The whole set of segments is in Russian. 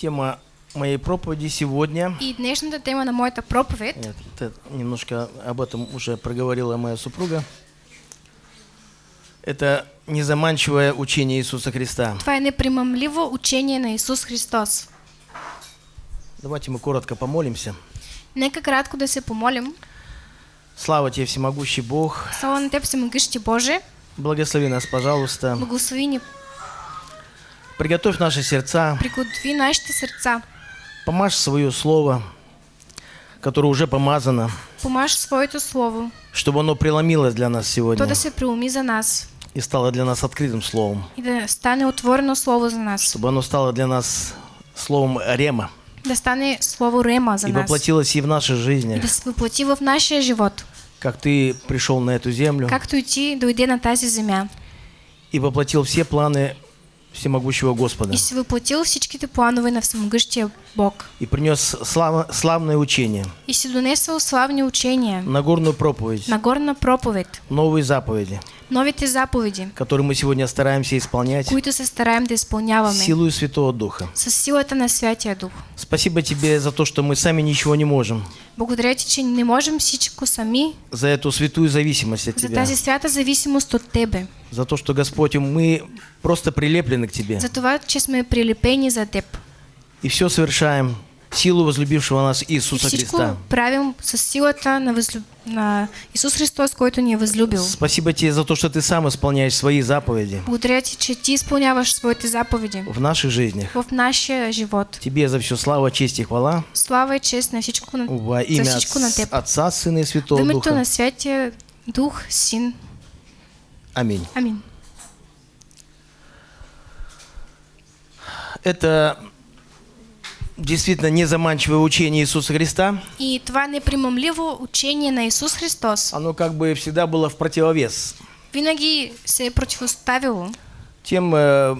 Тема моей проповеди сегодня. И днешната тема на моята проповед Э, т- Немножко об этом уже проговорила моя супруга. Это незаманчивое учение Иисуса Христа. това е непримамливо учение на Исус Христос. Давайте мы коротко помолимся. Нека кратко да се помолим. Слава тебе, всемогущий Бог. Слава на Теб, Всемогъщи Боже, Благослови нас, пожалуйста. благослови Приготовь наши сердца. приготви нашите сърца, Помажь свое слово, которое уже помазано, помаж своето Слово, чтобы оно преломилось для нас то сегодня да се преуми за нас. и стало для нас открытым словом. и да стане отворено Слово за нас, Чтобы оно стало для нас словом Рема. Да стане Слово Рема за и нас. воплотилось и в нашей и жизни, да се въплати в нашия живот, как ты пришел на эту землю. Както и Ти дойде на тази земя и воплотил все планы всемогущего Господа. И си въплатил всичките планове на Всемогъщия Бог и принес слава- славное учение, и си донесъл славни учения, Нагорную проповедь, Нагорна проповед, новые заповеди, новите заповеди, которые мы сегодня стараемся исполнять. които се стараем да изпълняваме силою Святого Духа. с силата на Святия Дух. Спасибо тебе за то, что мы сами ничего не можем, Благодаря ти, че не можем всичко сами за эту святую зависимость от за тебя, тази свята зависимост от Тебе. за то, что, Господь, мы просто прилеплены к тебе За това, че сме прилепени за Теб. и все совершаем силу возлюбившего нас Иисуса всичко Христа. правим с силата на, възлю... на Исус Христос, който ни е възлюбил. Спасибо тебе за то, что ты сам исполняешь свои заповеди Благодаря ти, че ти изпълняваш своите заповеди в наших жизнях. в нашия живот. Тебе за все слава, честь и хвала Слава и чест на всичко на, во за имя всичко на Теб. Отца, Сына и Святого името Духа. на Святия Дух, Син. Аминь. Амин. Это действительно незаманчивое учение Иисуса Христа. И това непримамливо учение на Исус Христос Оно как бы всегда было в противовес винаги се противоставило тем э,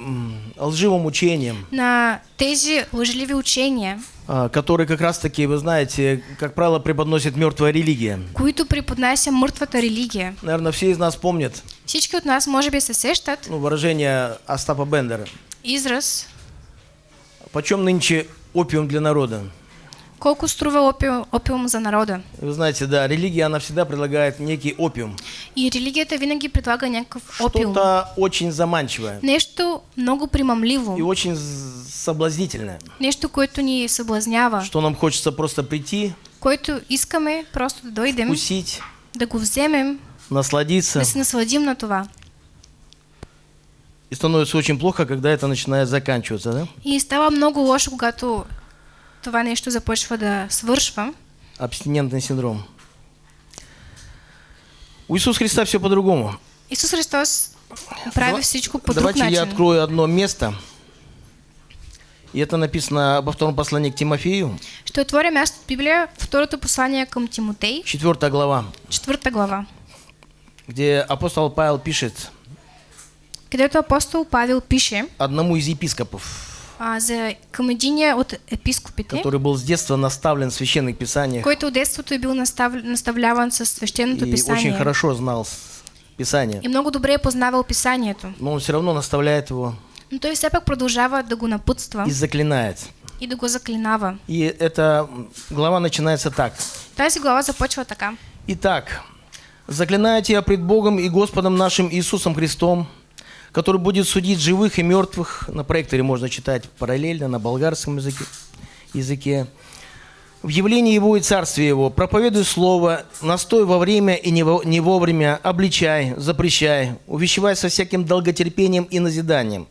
лживым учениям, на тези лъжливи учения, а, которые как раз-таки, вы знаете, как правило, преподносит мертвая религия. които преподнася мъртвата религия. Наверное, все из нас помнят Всички от нас може би се сещат ну, выражение Остапа Бендера. израз Почем нынче опиум для народа? колко струва опиум, опиум за народа. Вы знаете, да, религия, она всегда предлагает некий опиум. И религията винаги предлага някакъв опиум. Что-то очень заманчивое Нещо много и примамливо. очень з- соблазнительное. Нещо, което ни съблазнява. Что нам хочется просто прийти, Което искаме просто да дойдем, вкусить, да го вземем, насладиться. да се насладим на това. И становится очень плохо, когда это начинает заканчиваться, да? И става много лошо, когато това нещо започва да свършва. Абстинентный синдром. У Иисуса Христа все по-другому. Исус Христос прави Дава- всичко по друг Давайте я открою одно место. И это написано во втором послании к Тимофею, Ще отворя място в Библия, второто послание към Тимотей, 4 глава, четвърта глава, где апостол Павел пишет където апостол Павел пише одному из епископов, а, за, към единия от епископите, который был с детства наставлен в священных писаниях който от детството е бил настав, наставляван със свещеното и писание. очень хорошо знал Писание. И много добре е познавал писанието. Но он все равно наставляет его Но той все пак продължава да го напътства и заклинает. и да го заклинава. И эта глава начинается так. Тази глава започва така. Итак, заклинаю тебя пред Богом и Господом нашим Иисусом Христом, который будет судить живых и мертвых. На проекторе можно читать параллельно на болгарском языке. языке. В явлении Его и Царстве Его проповедуй Слово, настой во время и не во- не вовремя, обличай, запрещай, увещевай со всяким долготерпением и назиданием.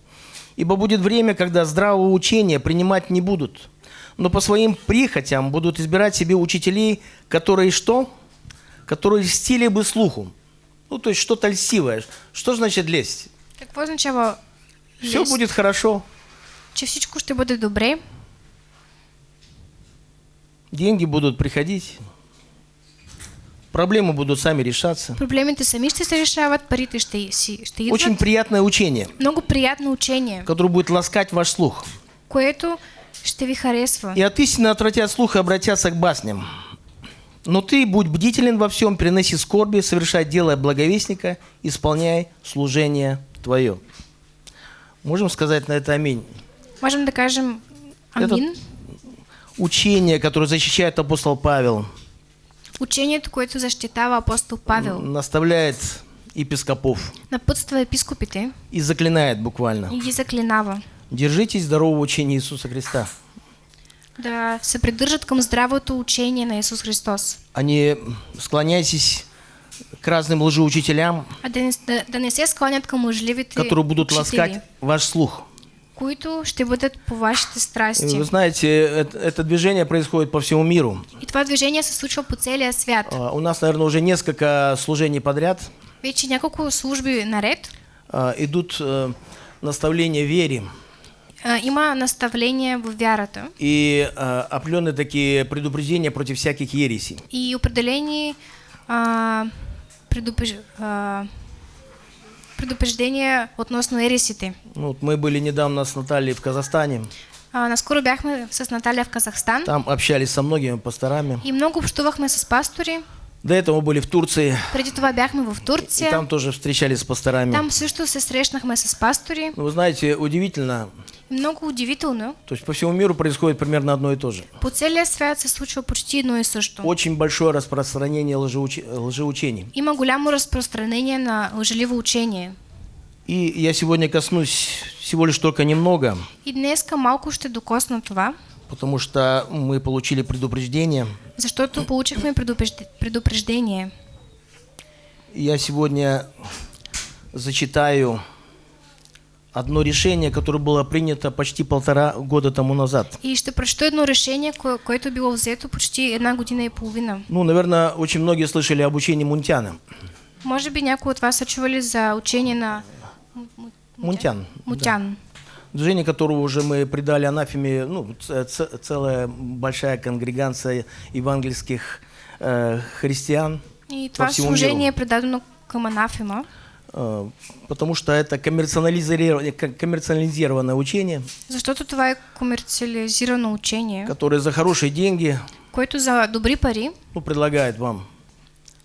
Ибо будет время, когда здравого учения принимать не будут, но по своим прихотям будут избирать себе учителей, которые что? Которые льстили бы слуху. Ну, то есть что-то льстивое. Что значит лесть? Какво означава Все лест? будет хорошо, Че всичко ще бъде добре, деньги будут приходить, проблемы будут сами решаться. проблемите сами ще се решават, парите ще, си, ще идват. Очень приятное учение, Много приятно учение, которое будет ласкать ваш слух. което ще ви харесва. И от истины отвратят слух и обратятся к басням. Но ты будь бдителен во всем, приноси скорби, совершай дело благовестника, исполняй служение твое. Можем сказать на это аминь. Можем да кажем Амин. Учение, которое защищает апостол Павел, Учението, което защитава апостол Павел, наставляет епископов напътства епископите и заклинает буквально. и заклинава Держитесь здорового учения Иисуса Христа. да се придържат към здравото учение на Исус Христос. А не склоняйтесь к разным лжеучителям, А да да, не се склонят към которые будут учители, ласкать ваш слух. които ще бъдат по вашите страсти. Вы знаете, это, это движение происходит по всему миру. И това движение се случва по целия свят. А, У нас, наверное, уже несколько служений подряд Вече няколко служби наред а, идут э, наставления вере а, има наставления в вярата и а, определенные такие предупреждения против всяких ересей. и определени а, предупреж... а, предупреждения относно ересите. Ну, вот мы были недавно с Натальей в Казахстане, А, наскоро бяхме с Наталья в Казахстан там общались со многими пасторами. и много общувахме с пастори. До этого мы были в Турции, Преди това бяхме в и Турция. там тоже встречались с пасторами. Там също се срещнахме с пастори. Ну, Вы знаете, удивительно, Много удивително. то есть по всему миру происходит примерно одно и то же. По целия свят се случва почти едно и също. Очень большое распространение лжеуч- лжеучений. Има голямо разпространение на лъжеливо учение. И я сегодня коснусь всего лишь только немного, И днеска малко ще докосна това, потому что мы получили предупреждение. защото получихме предупрежд- предупреждение. Я сегодня зачитаю одно решение, которое было принято почти полтора года тому назад. И ще прочета едно решение, кое- което е било взето почти една година и половина. Ну, наверное, очень многие слышали об учении Мунтяна. Може би някои от вас са чували за учение на Му- Му- Мунтян. Мутян. Движение, которого уже мы придали анафеме, ну, целая большая конгрегация евангельских э, христиан, И това всему служение миру. предадено към анафема, Э, потому что это коммерциализированное, коммерциализированное учение, защото това е комерциализирано учение, которое за хорошие деньги което за добри пари ну, предлагает вам.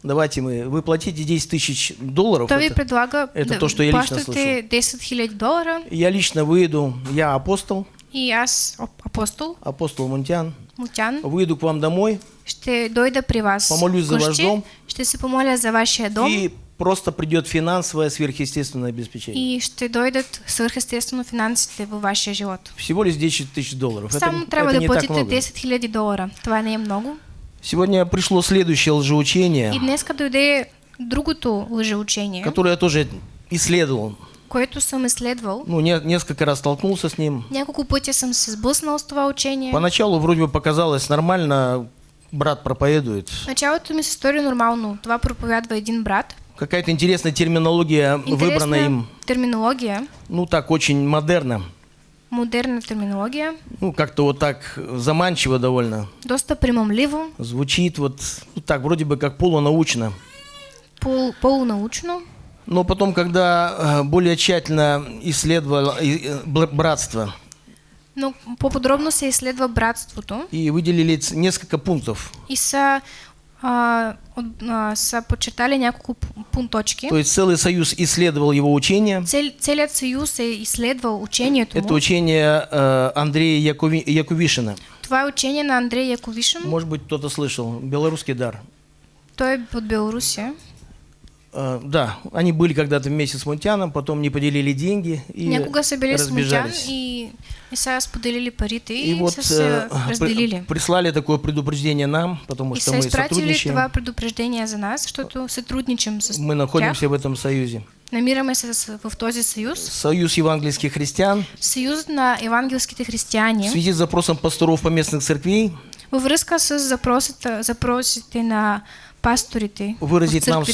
Давайте мы, вы платите 10 тысяч долларов. ви это- предлага это да то, что я лично плащате 10 000 долара Я лично выйду, я апостол, и ап- апостол апостол Мунтян, Мутян, выйду к вам домой ще дойда при вас Помолюсь за ваш дом. ще се помоля за вашия дом и просто придет финансовое сверхъестественное обеспечение. и ще дойдат свърхестествено финансите във вашия живот. Всего лишь 10 тысяч долларов. Это, Само это да не так платите много. 10 000 долара. Това не е много. Сегодня пришло следующее лжеучение, И днеска дойде другото лъжеучение, которое я тоже исследовал. което съм изследвал. Ну, не- несколько раз столкнулся с ним. Няколко пъти съм се сблъснал с това учение. Поначалу вроде бы показалось нормально, брат проповедует. Началото ми се стори нормално. Това проповядва един брат. Какая-то интересная терминология выбрана Интересна им. терминология, Ну, так, очень модерно. Модерна терминология, Ну, как-то вот так заманчиво довольно. доста примамливо, Звучит вот, ну, так, вроде бы как полунаучно. пол, полунаучно. Но потом, когда э, более тщательно исследовал э, братство Но по-подробно се изследва братството и выделили несколько пунктов, и са подчертали няколко пу- пункточки. то есть целый союз исследовал его учение. Цел, целият съюз е изследвал учението Это учение э, Андрея Якови- Якувишина. Това е учение на Андрей Яковишин. Может быть, кто-то слышал. Белорусский дар. Той е от Белорусия. Э, да, они были когда-то вместе с Мунтяном, потом не поделили деньги и Някога разбежались. и, и сега споделили парите и, И вот э, при- разделили. прислали такое предупреждение нам, потому И что мы сотрудничаем. това предупреждение за нас, защото сътрудничим с Мы тях. находимся в этом союзе. Намираме се в този съюз. Союз евангельских христиан Съюз на евангелските в християни. связи с запросом пасторов поместных церквей Във връзка с запросите, запросите на пасторите выразить нам,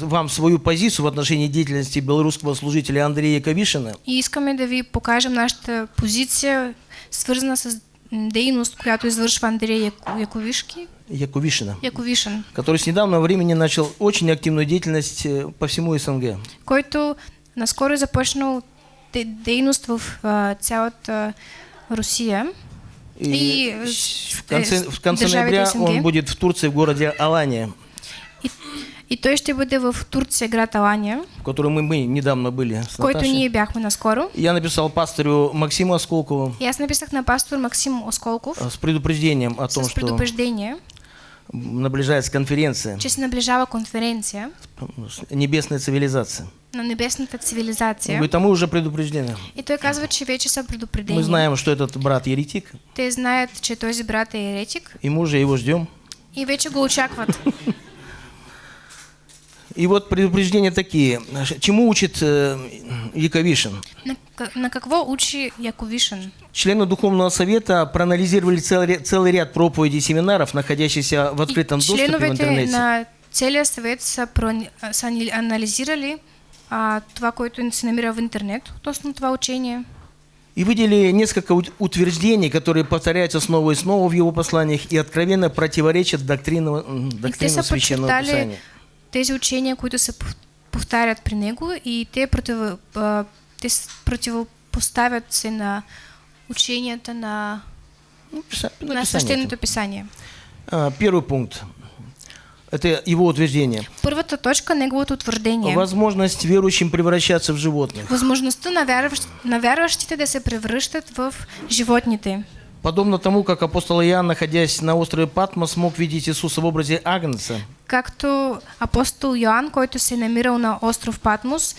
вам свою позицию в отношении деятельности белорусского служителя Андрея Кавишина. И искаме да ви покажем нашата позиция, свързана с дейност, която извършва Андрей Яко- Яковишки, Яковишина, Яковишин, который с недавнего времени начал очень активную деятельность э, по всему СНГ. който наскоро започнал де- дейност в а, цялата Русия. И, И, в конце, в конце ноября он будет в Турции, в городе Алания. И, И той ще бъде в Турция, град Алания, в которой мы, мы недавно были с който Наташей. ние бяхме наскоро. Я написал пастору Максиму Осколкову И аз написах на пастор Максим Осколков э, с предупреждением о том, с что предупреждение, наближается конференция че се наближава конференция «Небесная цивилизация». на небесната Он цивилизация. говорит, а мы уже предупреждены. И той казва, че вече са предупредени. Мы знаем, что этот брат еретик, Те знаят, че този брат е еретик и мы уже его ждем. и вече го очакват. И вот предупреждения такие. Чему учит э, Яковишин? На, к- на какво учи Яковишин? Члены Духовного Совета проанализировали целый, целый ряд проповедей и семинаров, находящихся в И открытом доступе в интернете. на целия съвет са, а, са анализирали а, това, което се намира в интернет относно това учение. И выделили несколько ут- утверждений, которые повторяются снова и снова в его посланиях и откровенно противоречат доктринам, И доктринам Священного Писания. Тези учения, които се пов- повтарят при него и те, против, а, те противопоставят се на ученията на, писа- на свещеното это. писание. А, Первый пункт. Это его утверждение. Първата точка, неговото утвърждение. Возможность верующим превращаться в животных. Възможността на, вярващ, на вярващите да се превръщат в животните. Подобно тому, как апостол Иоанн, находясь на острове Патмос, мог видеть Иисуса в образе Агнца, Както апостол Йоанн, който се е намирал на остров Патмос,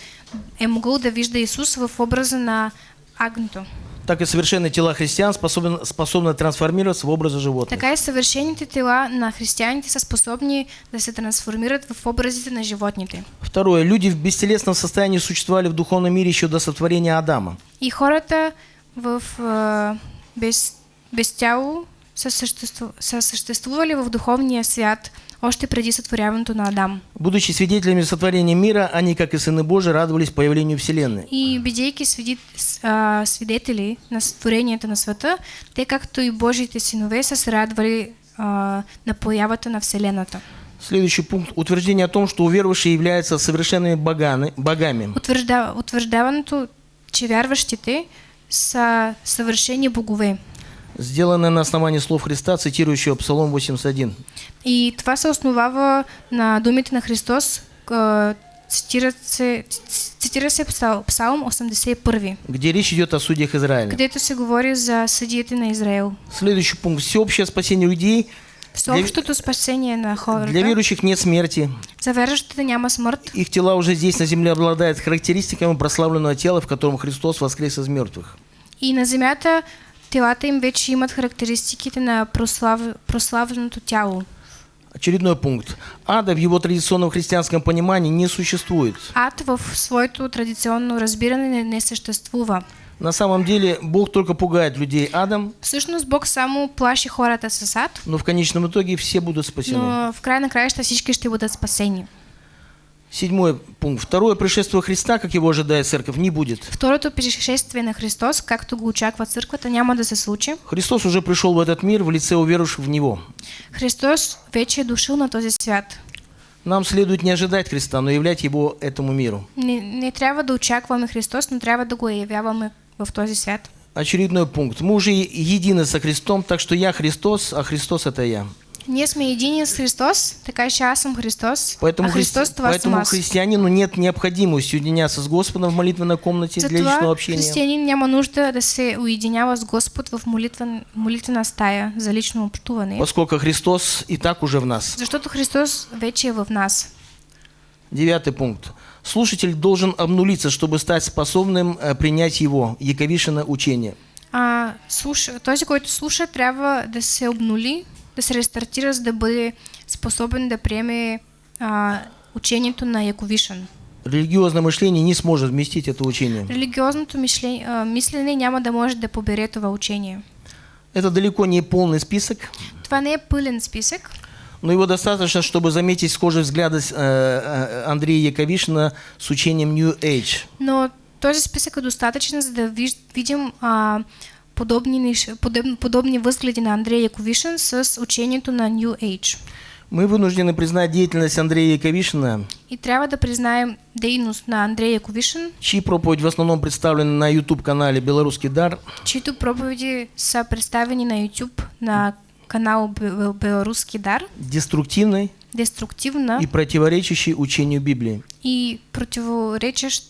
е могъл да вижда Исус в образа на агнето. так и совершенные тела христиан способны, способны трансформироваться в образы животных. Така и съвършените тела на християните са способни да се трансформират в образите на животните. Второе. Люди в бестелесном состоянии существовали в духовном мире еще до сотворения Адама. И хората в а, без, без тяло са, съществу, са съществували в духовния свят още преди сътворяването на Адам. Будучи свидетелями сотворения мира, они, как и сыны Божии, радовались появлению Вселенной. И бидейки свиди, а, свидетели на створението на света, те както и Божиите синове са се радвали а, на появата на Вселената. Следующий пункт. Утверждение о том, что уверовавшие являются совершенными боганы, богами. Утвържда, утвърждаването, че вярващите са съвършени богове. Сделанное на основании слов Христа, цитирующего Псалом 81. И това се основава на думите на Христос, а, цитират се, цитира се Псал- Псалм 81, где речь идет о судьях Израиля. където се говори за съдиите на Израел. Следующий пункт. Всеобщее спасение людей. Всеобщото спасение на хората. Для верующих нет смерти. За вярващите няма смърт. Их тела уже здесь на земле обладают характеристиками прославленного тела, в котором Христос воскрес из мертвых. И на земята телата им вече имат характеристиките на прослав... прославленото тяло. Очередной пункт. Ада в его традиционном христианском понимании не существует. Ад в своето традиционно разбиране не, съществува. На самом деле Бог только пугает людей адом, Всъщност Бог само плаши хората с ад, но в конечном итоге все будут спасены. но в край на краища всички ще бъдат спасени. Седьмой пункт. Второе пришествие Христа, как его ожидает церковь, не будет. Второто пришествие на Христос, както го очаква църквата, няма да се случи. Христос уже пришел в этот мир в лице уверовавших в Него. Христос вече е дошъл на този свят. Нам следует не ожидать Христа, но являть Его этому миру. Не, не трябва да очакваме Христос, но трябва да го явяваме в този свят. Очередной пункт. Мы уже едины со Христом, так что я Христос, а Христос это я. Ние сме едини с Христос, така че аз съм Христос, Поэтому, а Христос христи- поэтому христианину нет необходимости уединяться с Господом в молитвенной комнате для личного Затова общения. християнин няма нужда да се уединява с Господ в молитвен, молитвена стая за лично общуване, Поскольку Христос и так уже в нас. защото Христос вече е в нас. Девятый пункт. Слушатель должен обнулиться, чтобы стать способным э, принять его, Яковишина учение. А, слуш... Този, който слуша, трябва да се обнули, да се рестартира, за да бъде способен да приеме а, учението на Яковишан. Религиозное мышление не сможет вместить это учение. Религиозното мишле... а, мислене няма да може да побере това учение. Это далеко не полный список, Това не е пълен списък, но его достаточно, чтобы заметить схожие взгляды э, э, Андрея Яковишина с учением New Age. но този списък е достатъчен, за да видим а, подобни, подоб... подобни възгледи на Андрей Яковишин с учението на New Age. Мы вынуждены признать деятельность Андрея Яковишина, И трябва да признаем дейност на Андрей Яковишин, чьи проповедь в основном представлена на YouTube-канале «Белорусский дар», чието проповеди са представени на YouTube на канал Бе- Белорусски дар, деструктивной, деструктивна и противоречащий учению Библии. и противоречащ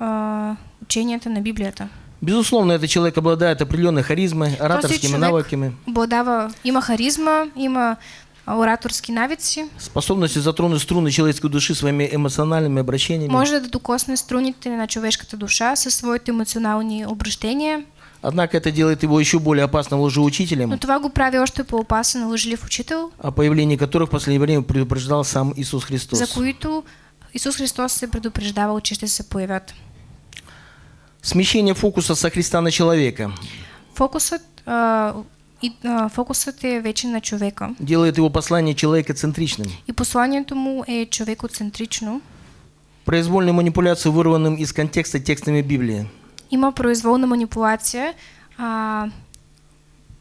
а, ученията на Библията. Безусловно, этот человек обладает определенной харизмой, ораторскими навыками, обладава, има харизма, има а, ораторски навици, способностью затронуть струны человеческой души своими эмоциональными обращениями. може да докосне струните на човешката душа със своите емоционални обращения, Однако это делает его еще более опасным но лжеучителем, това го прави още по-опасен лъжлив учител, о появлении которых в последнее время предупреждал сам Иисус Христос. за които Исус Христос се предупреждавал, че ще се появят. Смещение фокуса со Христа на человека Фокусът, а, и, а, фокусът е вече на човека. делает его послание человекоцентричным. И посланието му е човекоцентрично. Произвольную манипуляцию, вырванным из контекста текстами Библии. Има произволна манипулация, а,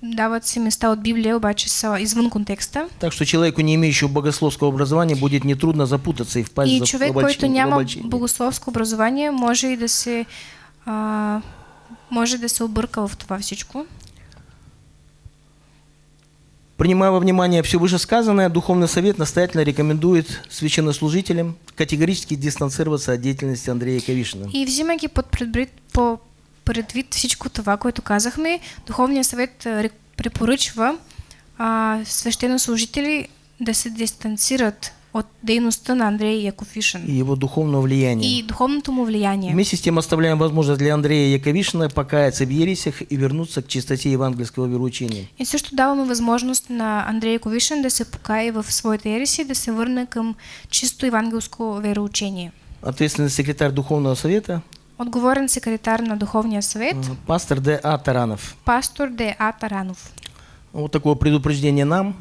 дават се места от Библия, обаче са извън контекста. Так что человеку, не имеющему богословского образования, будет нетрудно запутаться и впасть И в човек, обольщение- който в няма обольщение. богословско образование, може и да се може да се обърка в всичко. Принимая во внимание все вышесказанное, Духовный Совет настоятельно рекомендует священнослужителям категорически дистанцироваться от деятельности Андрея Кавишина. И взимайки под предвид, по предвид всичко това, което казахме, Духовният съвет а, ре- препоръчва а, свещенослужители да се дистанцират от дейността на Андрей Яковишин и его духовного влияния. и духовното му влияние. Вместе с тем оставляем возможность для Андрея Яковишина покаяться в ересях и вернуться к чистоте евангельского вероучения. И също даваме възможност на Андрей Яковишин да се покае в своите ереси, да се върне към чисто евангелско вероучение. Ответственный секретарь Духовного Совета Отговорен секретар на Духовния съвет, э, пастор Д. А. Таранов. пастор Д. А. Таранов. Вот такое предупреждение нам,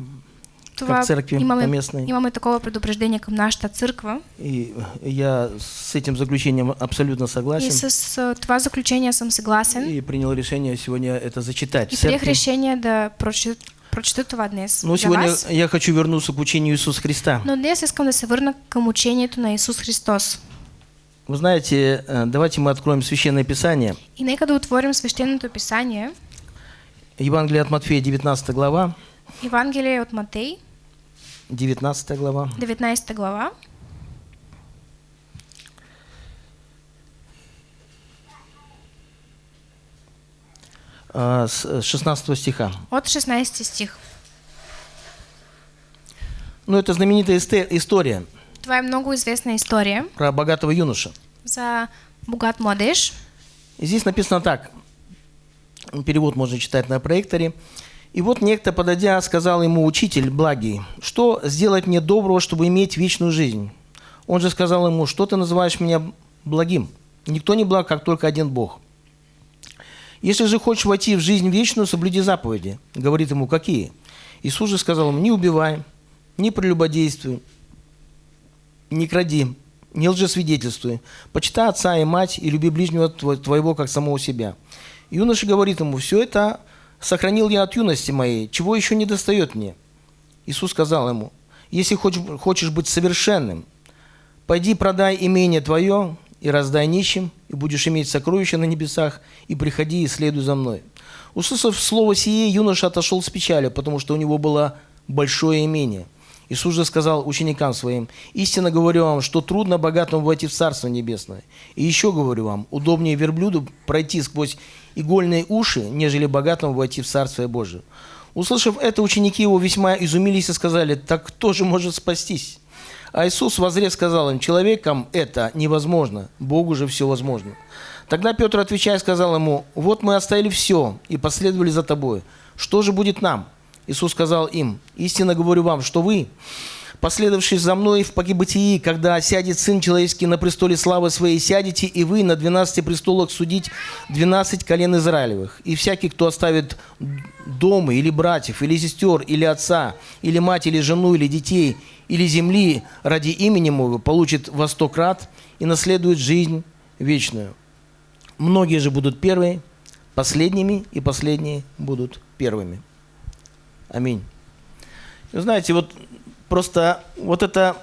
Това църкви имаме, поместни. имаме такова предупреждение към нашата църква. и я с этим заключением абсолютно И согласен. с а, това заключение съм съгласен. И принял решение сегодня это зачитать. И церкви. решение да прочета, прочета това днес Но сегодня вас. я хочу вернуться к учению Иисуса Христа. Но днес искам да се върна към учението на Исус Христос. Вы знаете, э, давайте мы откроем Священное Писание. И нека да отворим свещеното писание, Евангелие от Матфея, 19 глава. Евангелие от Матей, 19 глава. 19 глава. а, с э, 16 стиха. От 16 стих. Ну, это знаменитая история Това е много известна история про богатого юноша. за богат младеж. И здесь написано так. Перевод можно читать на проекторе. И вот некто, подойдя, сказал ему, учитель благий, что сделать мне доброго, чтобы иметь вечную жизнь? Он же сказал ему, что ты называешь меня благим? Никто не благ, как только один Бог. Если же хочешь войти в жизнь вечную, соблюди заповеди. Говорит ему, какие? Иисус же сказал ему, не убивай, не прелюбодействуй, не кради, не лжесвидетельствуй, почитай отца и мать и люби ближнего тво- твоего, как самого себя. Юноша говорит ему, все это сохранил я от юности моей, чего еще не достает мне? Иисус сказал ему, если хочешь, хочешь быть совершенным, пойди продай имение твое и раздай нищим, и будешь иметь сокровища на небесах, и приходи и следуй за мной. Услышав слово сие, юноша отошел с печалью, потому что у него было большое имение. Иисус же сказал ученикам своим, «Истинно говорю вам, что трудно богатому войти в Царство Небесное. И еще говорю вам, удобнее верблюду пройти сквозь игольные уши, нежели богатому войти в Царствие Божие». Услышав это, ученики его весьма изумились и сказали, «Так кто же может спастись?» А Иисус возрев сказал им, человекам это невозможно, Богу же все возможно. Тогда Петр, отвечая, сказал ему, вот мы оставили все и последовали за тобой. Что же будет нам? Иисус сказал им, истинно говорю вам, что вы, последовавшие за мной в погибытии, когда сядет Сын Человеческий на престоле славы Своей, сядете и вы на двенадцати престолах судить двенадцать колен Израилевых. И всякий, кто оставит дома, или братьев, или сестер, или отца, или мать, или жену, или детей, или земли ради имени Моего, получит во сто крат и наследует жизнь вечную. Многие же будут первые, последними, и последние будут первыми. Аминь. Вы знаете, вот просто вот это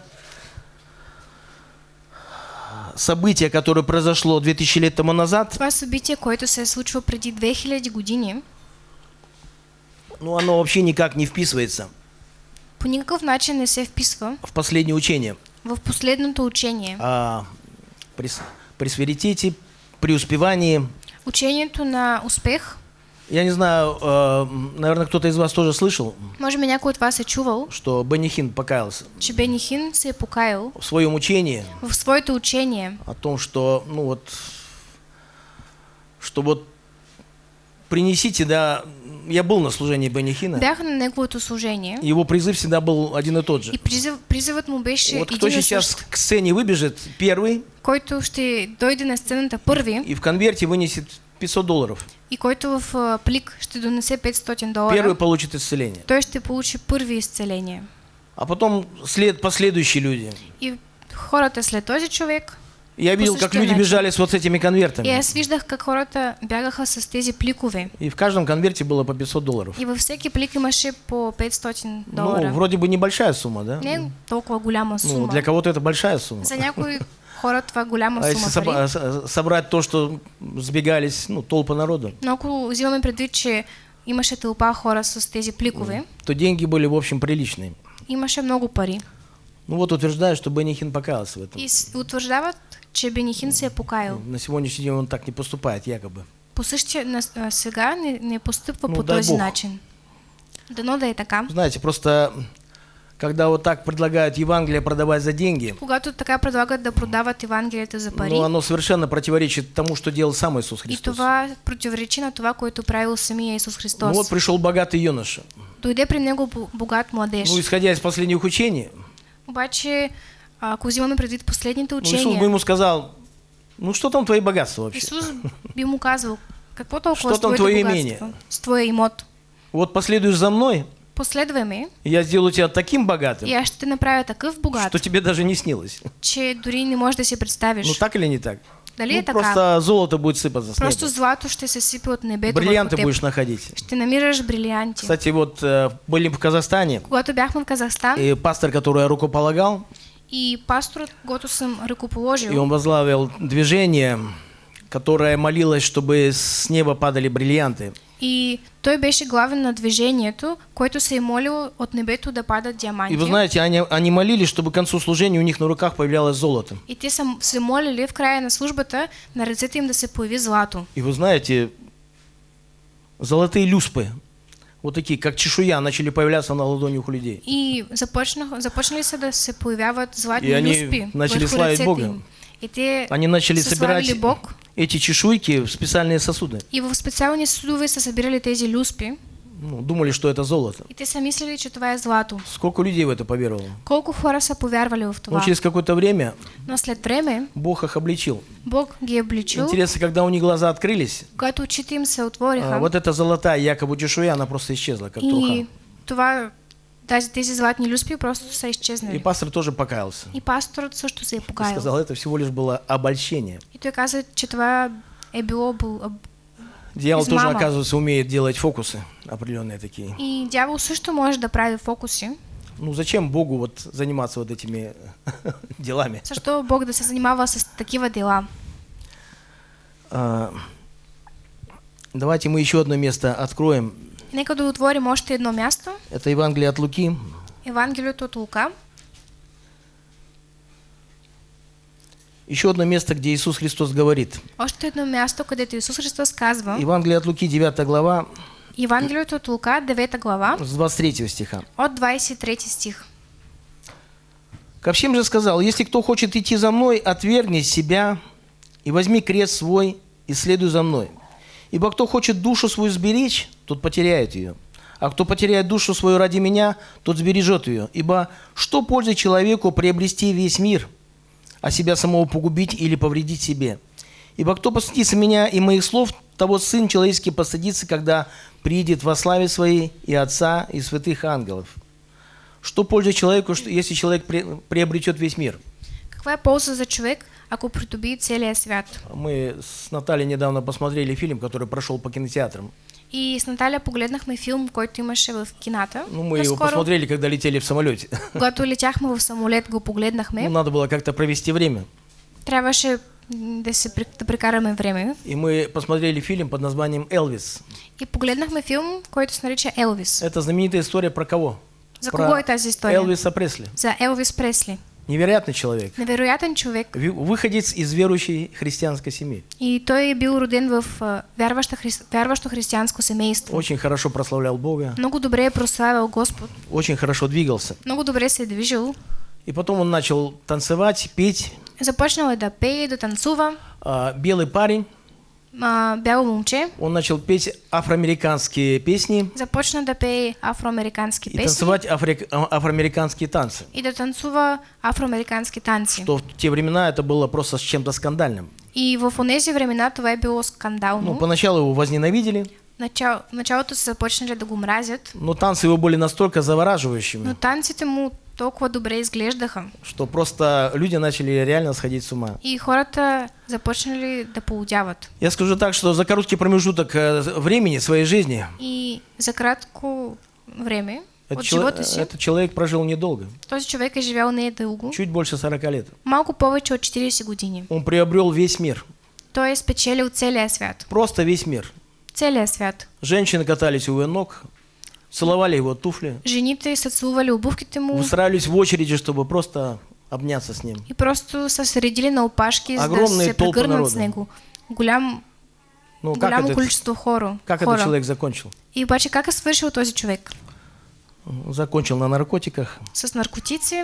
событие, которое произошло 2000 лет тому назад, Това събитие, което се е случило преди 2000 години, ну, оно вообще никак не вписывается по никакъв начин не се вписва в последнее учение в последното учение. о прес- пресвиритете, преуспевании. Учението на успех, Я не знаю, э, наверное, кто-то из вас тоже слышал, може би някой от вас е чувал, что Бенни Хин покаялся. Че Бени Хин се покаял? В своем учении. В своето учение, о том, что, ну вот, что вот принесите, да, я был на служении Бенни Хина, бях на неговото служение. Его призыв всегда был один и тот же. и призив, призивът му беше Вот кто и сейчас к сцене выбежит первый. Който ще дойде на сцената първи и в конверте вынесет 500 долларов, и който в а, плик ще донесе 500 первый долара, получит исцеление. той ще получи първи изцеление. А потом след последующие люди. И хората след този човек, Я видел, как люди бежали с вот этими и конвертами. аз виждах как хората бягаха с тези пликове. И в каждом конверте было по 500 долларов. И във всеки плик имаше по 500 Ну, долара. вроде бы небольшая сумма, да? Не толкова голяма Ну, сума. для кого-то это большая сумма. За някои хора това е голяма А сума пари. соба- с- собрать то, что сбегались, ну, толпа народу, Но ако взимаме предвид, че имаше тълпа хора с тези пликове, то деньги были, в общем, приличные. имаше много пари. Ну вот утверждают, что Бенни Хин покаялся в этом. И утвърждават, че Бенихин се покаял. На сегодняшний день он так не поступает, якобы. По същия на, а, сега не, не постъпва Ну, по този Бог. начин. Дано да е така. Знаете, просто когда вот так предлагают Евангелие продавать за деньги, Когато така предлагат да продават Евангелията за пари, ну, оно совершенно противоречит тому, что делал сам Иисус и Христос. това противоречи на това, което правил самия Исус Ну Христос. вот пришел богатый юноша. Дойде при него бо- богат младеж. Ну, исходя из последних учений, Обаче, а, ако взимаме предвид последните ну, Иисус бы учения, ему сказал, ну что там твои богатства вообще? Исус би му казал, какво толкова с там твое богатство, имение? с твоя имот? Вот последуешь за мной, Последвай ме и я сделаю тебя таким богатым, и аз ще те направя такъв богат, что тебе даже не снилось. че дори не можеш да си представиш. Ну так или не так? Дали Ну, е така? просто золото будет сыпаться с Просто неба. злато ще се сипе от небето Бриллианты върху будешь находить. Ще намираш брилянти. Кстати, вот э, были в Казахстане, Когато бяхме в Казахстан и пастор, который я рукополагал, и пасторът, който съм и ръкоположил, он возглавил движение, которое молилось, чтобы с неба падали бриллианты. и той беше главен на движението, което се е молило от небето да падат диаманти. И вы знаете, они, они молились, чтобы к концу служения у них на руках появлялось золото. И те се молили в края на службата на ръцете им да се появи злато. И вы знаете, золотые люспы, вот такие, как чешуя, начали появляться на ладонях у людей. И започнах, започнали да се появяват златни И они люспи начали славить Бога. им. И те Они начали собирать Бог. эти чешуйки в специальные сосуды. И в специални съдове са събирали тези люспи. Ну, думали, что это золото. И те са мислили, че това е злато. Сколько людей в это поверовало? Колко хора са в Но това. через какое-то время Но след време Бог их обличил. Бог ги обличил, Интересно, когда у них глаза открылись, когато очите им се а, отвориха вот эта золотая якобы чешуя, она просто исчезла, как труха. и това, тази, тези златни люспи просто са И изчезнали. пастор тоже покаялся. И пасторът също се е И покаял. сказал, это всего лишь было обольщение. И той каза, че това е било... об- Дьявол тоже, оказывается, умеет делать фокусы определенные такие. И дявол също може да прави фокуси. Ну зачем Богу вот заниматься вот этими делами? Защо Бог да се занимава с такива дела? А, давайте мы еще одно место откроем. Нека да отворим още едно място. Это Евангелие от Луки, Евангелието от Лука. еще одно место, где Иисус Христос говорит. Още едно място, където Исус Христос казва. Евангелие от Луки, 9 глава, Евангелието от Лука, 9 глава, с 23 стиха. от 23 стих. Ко всем же сказал, если кто хочет идти за мной, отвергни себя и возьми крест свой и следуй за мной. Ибо кто хочет душу свою сберечь, тот потеряет ее. А кто потеряет душу свою ради меня, тот сбережет ее. Ибо что пользы человеку приобрести весь мир, а себя самого погубить или повредить себе? Ибо кто постыдится меня и моих слов, того Сын Человеческий постыдится, когда приедет во славе Своей и Отца, и святых ангелов. Что польза человеку, если человек приобретет весь мир? Каква е полза за човек, ако придобие целия свят? Мы с Натальей недавно посмотрели фильм, который прошел по кинотеатрам. И с Наталя погледнахме филм, който имаше в кината. Ну, мы его Наскоро, посмотрели, когда летели в самолете. когато летяхме в самолет, го погледнахме. Ну, надо было как-то провести время. Трябваше да, се, да прекараме време. И мы посмотрели фильм под названием «Элвис». И погледнахме филм, който се нарича Елвис. Это знаменитая история про кого? За Про кого тази история? Элвиса Пресли. За Елвис Пресли. Невероятный человек. Невероятен човек. Ви- Выходец из верующей христианской семьи. И той е бил роден в а, вярваща, хри... вярващо християнско семейство. Очень хорошо прославлял Бога. Много добре е прославял Господ. Очень хорошо двигался. Много добре се е движил. И потом он начал танцевать, петь. Започнал да пее, да танцува. А, Белый парень. А, момче. Он начал петь афроамериканские песни Започна да пее афроамерикански и песни. танцевать афри- афроамериканские танцы. И да танцува афроамерикански танци. Что в те времена это было просто с чем-то скандальным. И в онези времена това е било скандално. Ну, поначалу его возненавидели, Начало, началото са започнали да го мразят, но танцы его были настолько завораживающими, но танците му толкова добре изглеждаха. что просто люди начали реально сходить с ума. И хората започнали да полудяват. Я скажу так, что за короткий промежуток э, времени своей жизни И за кратко време этот, си, этот человек прожил недолго, този човек е живял не дълго, чуть больше 40 лет. малко повече от 40 години. Он приобрел весь мир, Той е спечелил целия свят. просто весь мир. Целия свят. Женщины катались у его ног, целовали его туфли, Жените са целували обувките му устраивались в очереди, чтобы просто обняться с ним. и просто са се редили на да Огромные се толпы народа. него. Голям, Ну, как, голямо этот, количество хора. как хора. этот человек закончил? И обаче как свършил този човек? Закончил на наркотиках, С наркотици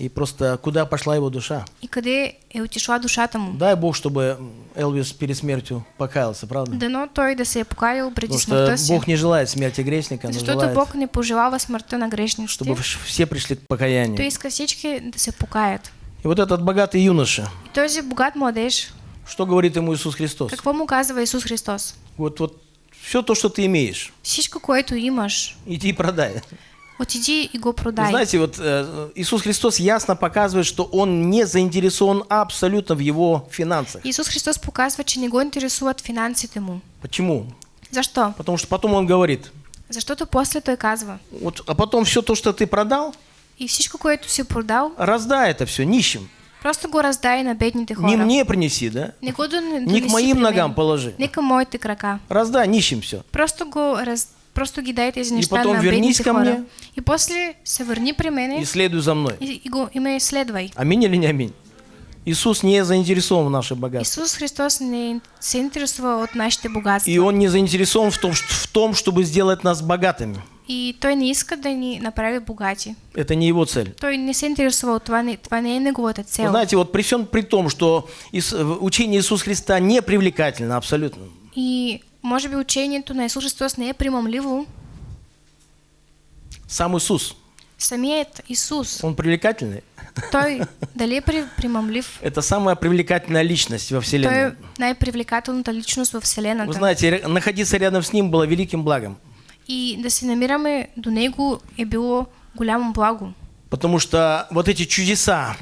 и просто куда пошла его душа. и къде е отишла душата му. Дай Бог, чтобы Элвис перед смертью покаялся, правда? Дано той да се покаял преди Потому что. Бог не желает смерти грешника, но желает, Бог не пожелава смъртта на грешниците. чтобы все пришли к покаянию. иска всички да се покаят. И вот этот богатый юноша, И този богат младеж, что говорит ему Иисус Христос? какво му казва Исус Христос? Вот, вот все то, что ты имеешь, Всичко, което имаш, иди и продай. Отиди и го Вы продай. знаете, вот э, Иисус Христос ясно показывает, что Он не заинтересован абсолютно в его финансах. Исус Христос показва, че не го интересуват финансите му. Почему? Защо? Потому что потом Он говорит, Защото после той казва, вот, а потом все то, что ты продал, и всичко, което си продал, раздай это все нищим. просто го раздай на бедните хора. Не мне принеси, да? Не го да, не, Не к моим ногам положи. Не към моите крака. Раздай нищим все. Просто го раз... Просто ги дай тези И неща потом на вернись бедните ко хора. мне. И после се върни при мене И следуй за мной. и, и, го, и ме следвай. Аминь или не аминь? Иисус не заинтересован в наших богатствах. Исус Христос не се интересува от нашите богатства. И Он не заинтересован в том, в том, чтобы сделать нас богатыми. И той не иска да ни направи богати. Это не Его цель. Той не от това, не, това не е неговата цел. знаете, вот при всем при том, что учение Иисуса Христа не привлекательно абсолютно. И може би учението на Исус Христос не е примамливо. Сам Иисус, Самият Исус, Он привлекательный. той дали е при, примамлив, Это самая привлекательная личность во той Вселенной. е най-привлекателната личност в Вы Вселената. знаете, ре- находиться рядом с Ним было великим благом. И да се намираме до Него е било голямо благо. Потому что вот эти чудеса,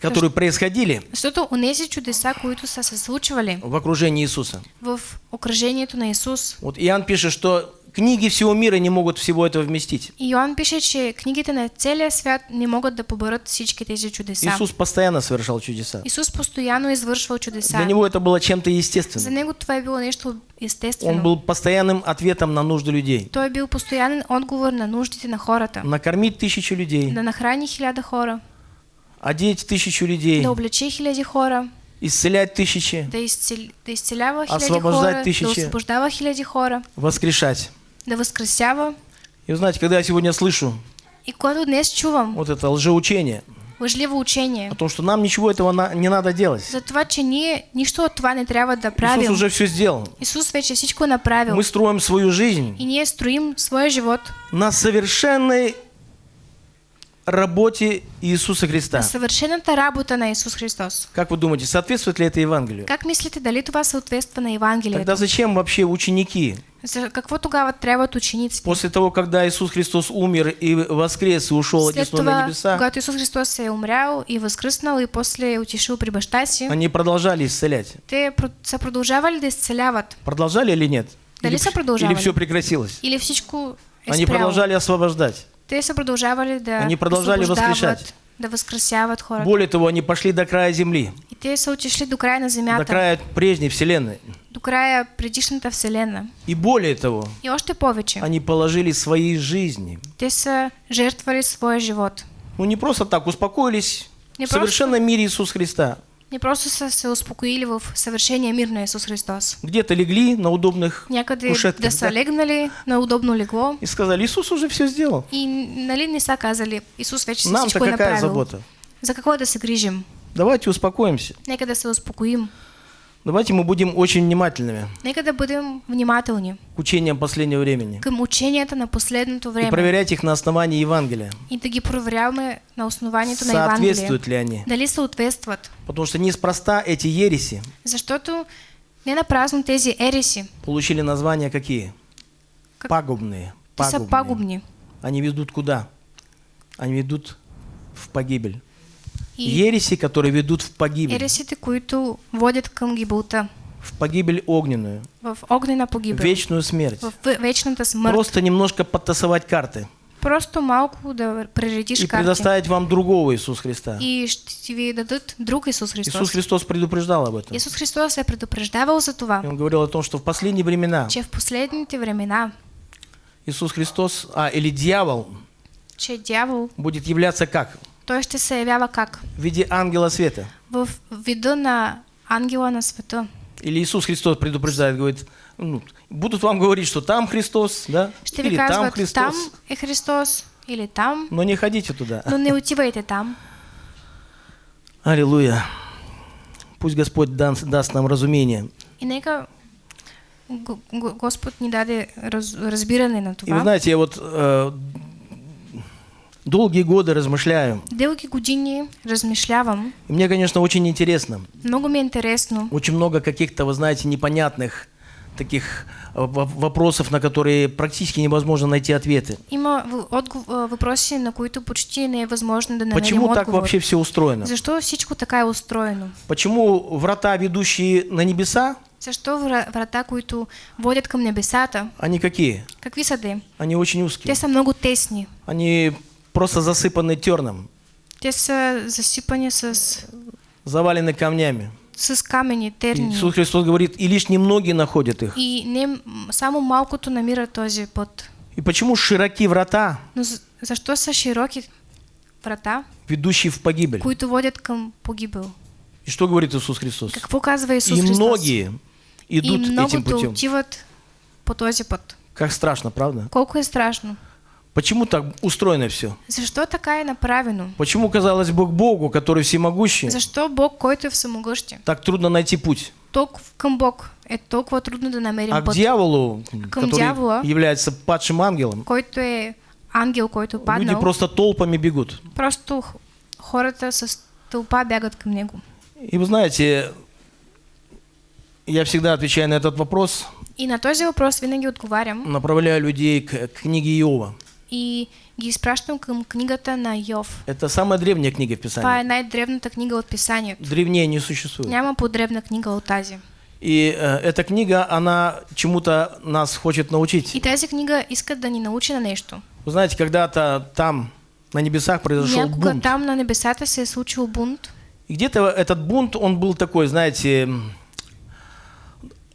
которые происходили Защото онези чудеса, които са се случвали в окружении Иисуса. в окръжението на Исус, Вот Иоанн пишет, что книги всего мира не могут всего этого вместить. и Йоан пише, че книгите на целия свят не могат да поберат всички тези чудеса. Иисус постоянно совершал чудеса. Исус постоянно извършвал чудеса. Для Него это было чем-то За естественным. него това е било нещо естествено. Он был постоянным ответом на нужды людей. Той е бил постоянен отговор на нуждите на хората. Накормить тысячи людей, Да нахрани хиляда хора, одеть тысячу людей, да облече хиляди хора, исцелять тысячи, да, изцел... да изцелява хиляди Освобождать хора, тысячи. да освобождава хиляди хора, воскрешать. да възкресява. И вы знаете, когда я сегодня слышу И когато днес чувам вот это лжеучение лъжливо учение о том, что нам ничего этого на- не надо делать. за това, че ние нищо от това не трябва да Иисус правим. уже все сделал. Исус вече всичко направил. Мы строим свою жизнь И ние строим своя живот на совершенной работе Иисуса Христа. съвършената работа на Исус Христос. Как вы думаете, соответствует ли это Евангелию? Как мислите, дали това съответства на Евангелието? Тогда зачем вообще ученики, За какво тогава трябват учениците? после того, когда Иисус Христос умер и воскрес и ушел След одесную на небеса, когато Исус Христос е умрял и възкръснал и после отишъл при баща си, они продолжали исцелять? те са продължавали да изцеляват. Продолжали или нет? Дали Или, са продолжавали? или все прекратилось? Или всичко е Они спряло? продолжали освобождать. Те са продължавали да Они продължали освобождават, възкрешать. да възкрасяват хората. Более того, они пошли до края земли, И те са отишли до края на до земята, края прежней вселенной. до края предишната вселена. И более того, И още повече, они положили свои жизни. те са жертвали своя живот. Ну не просто так, успокоились Не в совершенном мире Иисуса Христа. Не просто се успокоили в съвършения мир на Исус Христос. Где-то легли на удобных Някъде кушетках да са да, легнали на удобно легло и сказали, Иисус уже все сделал. и нали не са казали, Исус вече Нам-то какая направил. забота? За какво да се грижим? Давайте успокоимся. Нека да се успокоим. Давайте мы будем очень внимательными Нека да бъдем внимателни к учениям последнего времени. към ученията на последното И време проверять их на основании Евангелия. и да ги проверяваме на основанието на Евангелие. Соответствуют ли они? Дали съответстват. Потому что неспроста эти ереси Защото не на празно тези ереси получили названия какие? Как- Пагубные. Пагубные. пагубни. Они ведут куда? Они ведут в погибель. Ереси, которые ведут в погибель. ересите, които водят към гибелта, В погибель огненную. в огнена погибел, Вечную смерть. в в- вечната смърт. Просто немножко подтасовать карты. Просто малко да прередиш И предоставить вам другого Иисуса Христа. И ще ви дадат друг Исус Христос. Иисус Христос предупреждал об этом. Исус Христос е предупреждавал за това, И Он говорил о том, что в последние времена че в последните времена, Иисус Христос, а, или дьявол, че дявол, будет являться как? Той ще се явява как? В виде ангела света. В вида на ангела на света. Или Иисус Христос предупреждает, говорит, ну, будут вам говорить, что там Христос, да? Ще Или там казват, Христос. там е Христос или там, Но не ходите туда. но не отивайте там. Аллилуйя. Пусть Господь дан- даст нам разумение. И нека Го- Го- Господ ни даде раз, разбиране на И вы това. знаете, я вот э, долгие годы размышляю. Дълги години размишлявам. И мне, конечно, очень интересно. Много ми е интересно. Очень много каких-то, вы знаете, непонятных таких э, во- вопросов, на которые практически невозможно найти ответы. Има в- отгов- а, въпроси, на които почти не е възможно да Почему так отговор. вообще все устроено? Защо всичко така е устроено? Почему врата, ведущие на небеса, Защо вра- врата, които водят към небесата, они какие? какви са те? Они очень узкие. Те са много тесни. Они просто засыпаны терном, Те са засипани с, завалены камнями. с камени, терни. Иисус Христос говорит, и лишь немногие находят их. И не, м, само малкото намира този път. И почему широки врата, Но з- защо са широки врата, ведущие в погибель? които водят към погибел? И что говорит Иисус Христос? Какво казва Исус И Христос? многие И идут этим путем. отиват по този път. Как страшно, правда? Колко е страшно. Почему так устроено все? Защо така е направено? Почему, казалось бы, к Богу, который всемогущий, Защо Бог, който е всемогъщи, так трудно найти путь? толкова към Бог е толкова трудно да намерим А к дьяволу, Към который дьявола. является падшим ангелом, който е ангел, който е люди паднал, просто толпами бегут. просто хората с тълпа бягат към него. И вы знаете, я всегда отвечаю на этот вопрос, И на този въпрос винаги отговарям направляю людей к к книге Иова. И към книгата на Йов. Это самая древняя книга в Това Писании. е най-древната книга от писанието. Древнее не существует. Няма по-древна книга от тази. И э, эта книга, она чему-то нас хочет научить. И тази книга иска да ни научи на нещо. Вы знаете, когда-то там, на небесах, произошел Някога бунт. там на небесата се е случил бунт И где-то этот бунт, он был такой, знаете,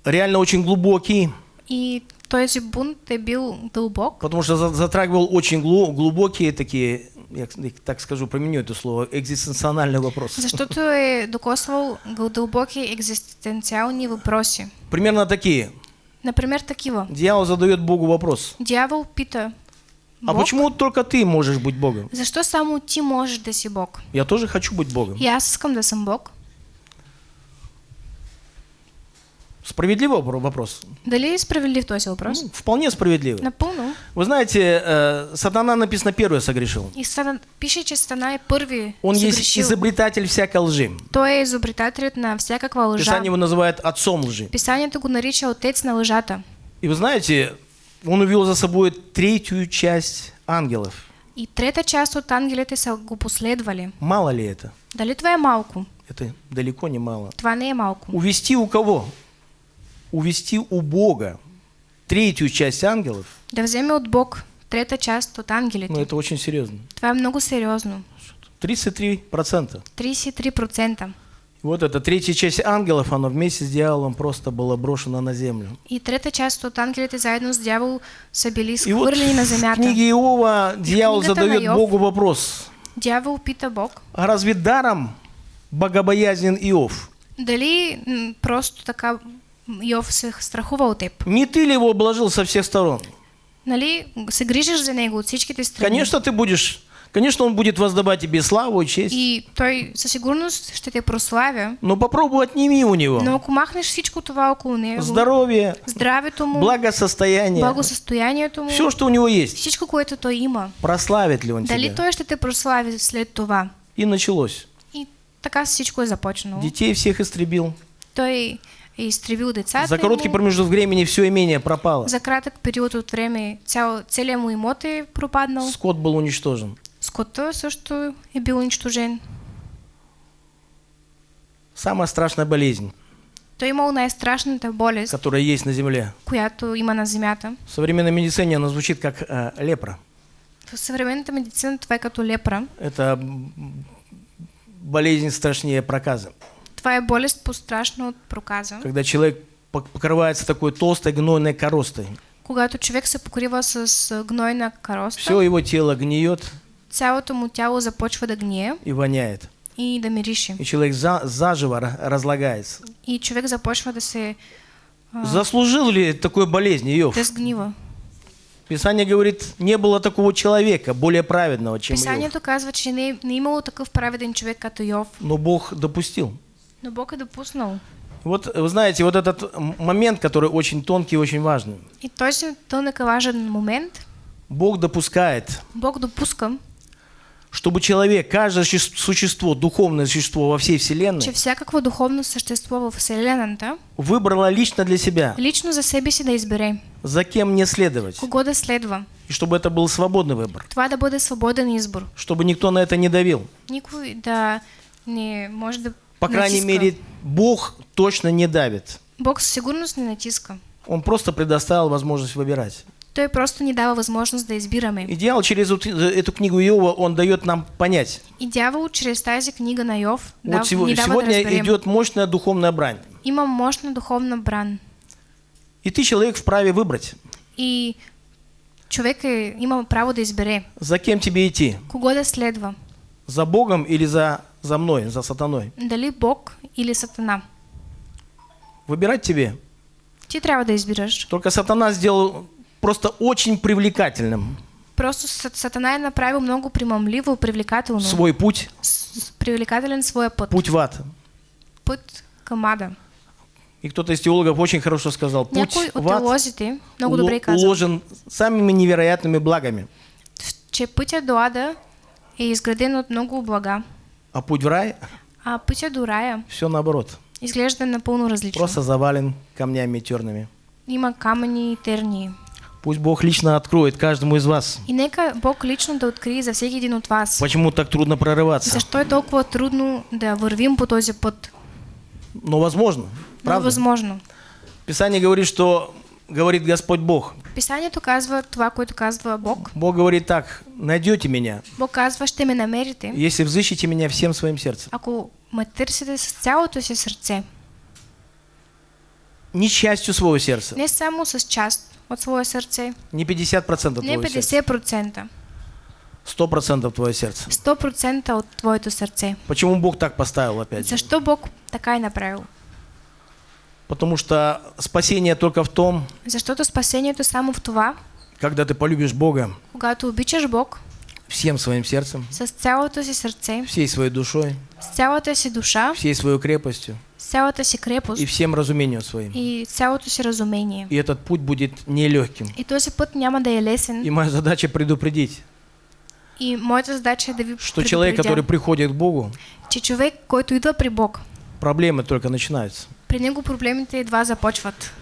реально очень глубокий, и този бунт е бил дълбок, потому что за- затрагивал очень глу- глубокие такие, я так скажу, применю это слово, экзистенциональные вопросы. защото е докосвал гъл- дълбоки екзистенциални въпроси. Примерно такие. Например, такива. Дьявол задает Богу вопрос. Дявол пита, А Бог, почему только ты можешь быть Богом? защо само ти можеш да си Бог? Я тоже хочу быть Богом. Аз искам да съм Бог. Справедливый вопро- вопрос? Дали е справедлив този въпрос? Ну, вполне справедливый. Напълно. Вы знаете, э, сатана написано первый согрешил. И стана, пише, че Сатана е първи Он есть съгрешил. изобретатель всякой лжи. Той е изобретателят на всякаква лъжа. Писание его называет отцом лжи. Писанието го нарича отец на лъжата. И вы знаете, он увел за собой третью часть ангелов. И трета част от ангелите са го последвали. Мало ли это? Дали това е малко? Это далеко не мало. Това не е малко. Увести у кого? Увести у Бога третью часть ангелов, Да вземе от Бог трета част от ангелите. ну это очень серьезно. Е много сериозно. 33%. 33%. Вот эта третья часть ангелов, она вместе с дьяволом просто была брошена на землю. И трета част от ангелите заедно с дявол са били И вот на в земята. книге Иова дьявол задает Иов. Богу вопрос. Дявол пита Бог, А разве даром богобоязнен Иов? дали просто така Йов от теб. Не ты ли его обложил со всех сторон? Нали, се грижиш за него от всичките страни. Конечно, ты будешь, конечно, он будет воздавать тебе славу и честь. И той със сигурност ще те прославя, Но попробуй отними у него но ако махнеш всичко това около него, здоровье, здравето му, благосостояние, благосъстоянието му, все, что у него есть. всичко, което той има, Прославит ли он дали тебя? той ще те прослави след това? И началось. И така всичко е започнало. Детей всех истребил. Той изтребил децата За короткий промежуток времени все имение пропало. за кратък период от време цял, целият му имот е пропаднал. Скот был уничтожен. Скота също е бил унищожен. Самая страшная болезнь, Той е имал най-страшната болест, которая есть на земле. която има на земята. В современной медицине она звучит как э, лепра. В съвременната медицина това е като лепра. Это болезнь страшнее проказа. Е болест по-страшна от проказа. Когда человек пок- покрывается такой толстой гнойной коростой. Когато човек се покрива с гнойна кароста, Все его тело гниет цялото му тяло започва да гние и воняет. и да мирише. И человек за- заживо ра- разлагается. И човек започва да се а, Заслужил ли такой болезни Иов? да сгнива. Писание говорит, не было такого человека, более праведного, чем Иов. Писанието казва, че не, не е имало такъв праведен човек като Йов, Но Бог допустил. Но Бог е допуснал. Вот вы знаете, вот этот момент, который очень тонкий и очень важный. И този тънък е важен момент, Бог допускает, Бог допуска, чтобы человек, каждое суще- существо, духовное существо во всей че Вселенной, всякакво духовно същество в Вселената выбрало лично для себя, лично за себе си да избере за кем не следовать. кого да следва. И чтобы это был свободный выбор. Това да бъде свободен избор. Чтобы никто на это не давил. Никой да не може да По крайней натиска. мере, Бог точно не давит. Бог сигурност не натиска. Он просто предоставил возможность выбирать. Той просто ни дава възможност да избираме. И дьявол через вот эту книгу Иова, он дает нам понять. И дявол чрез тази книга на Йов Вот дав, сего- ни дава да сегодня разберем. идет мощная духовная брань. Има мощна духовна бран. И ты, человек, вправе выбрать, И човек е, има право да избере за кем тебе идти. кого да следва. За Богом или за, за мной, за сатаной. Дали Бог или Сатана. Выбирать тебе. Ти трябва да избираш. Только сатана сделал просто очень привлекательным Просто Сат- Сатана направил много примамливо, привлекателно. свой путь, С- привлекателен своя път. путь в ад. Път към ада. И кто-то из теологов очень хорошо сказал, путь Някой в ад теолозите много добре уло- казал, уложен самыми невероятными благами, че пътя до ада е изграден от много блага, а путь в рай а пътя до рая все наоборот. изглежда напълно различно. Просто завален камнями терными. Има камъни и тернии. Пусть Бог лично откроет каждому из вас, И нека Бог лично да открие за всеки един от вас. почему так трудно прорываться. Защо е толкова трудно да вървим по този път? Но возможно, Но е правда? възможно. Писание говорит, что говорит Господь Бог. Писанието казва това, което казва Бог. Бог говорит так, найдете меня, Бог казва, ще ме намерите, если взыщете меня всем своим сердцем. ако ме търсите с цялото си сърце. Не частью своего сердца, Не само с част от своє сърце, не 50% не твоего сердца, 50%, 100% твое сердце. 100% от твоето сърце. Почему Бог так поставил опять? же? Защо Бог така е направил? Потому что спасение только в том, Защото спасението е само в това, когда ты полюбишь Бога когато обичаш Бог всем своим сердцем, с цялото си сърце, всей своей душой, с цялата си душа, всей своей крепостью с цялата си крепост и всем разумением своим. и цялото си разумение. И этот путь будет нелегким. И този път няма да е лесен. И моя задача предупредить, И моята задача е да ви что человек, который приходит к Богу, че човек, който идва при Бог, проблемы только начинаются. При него проблемите едва започват.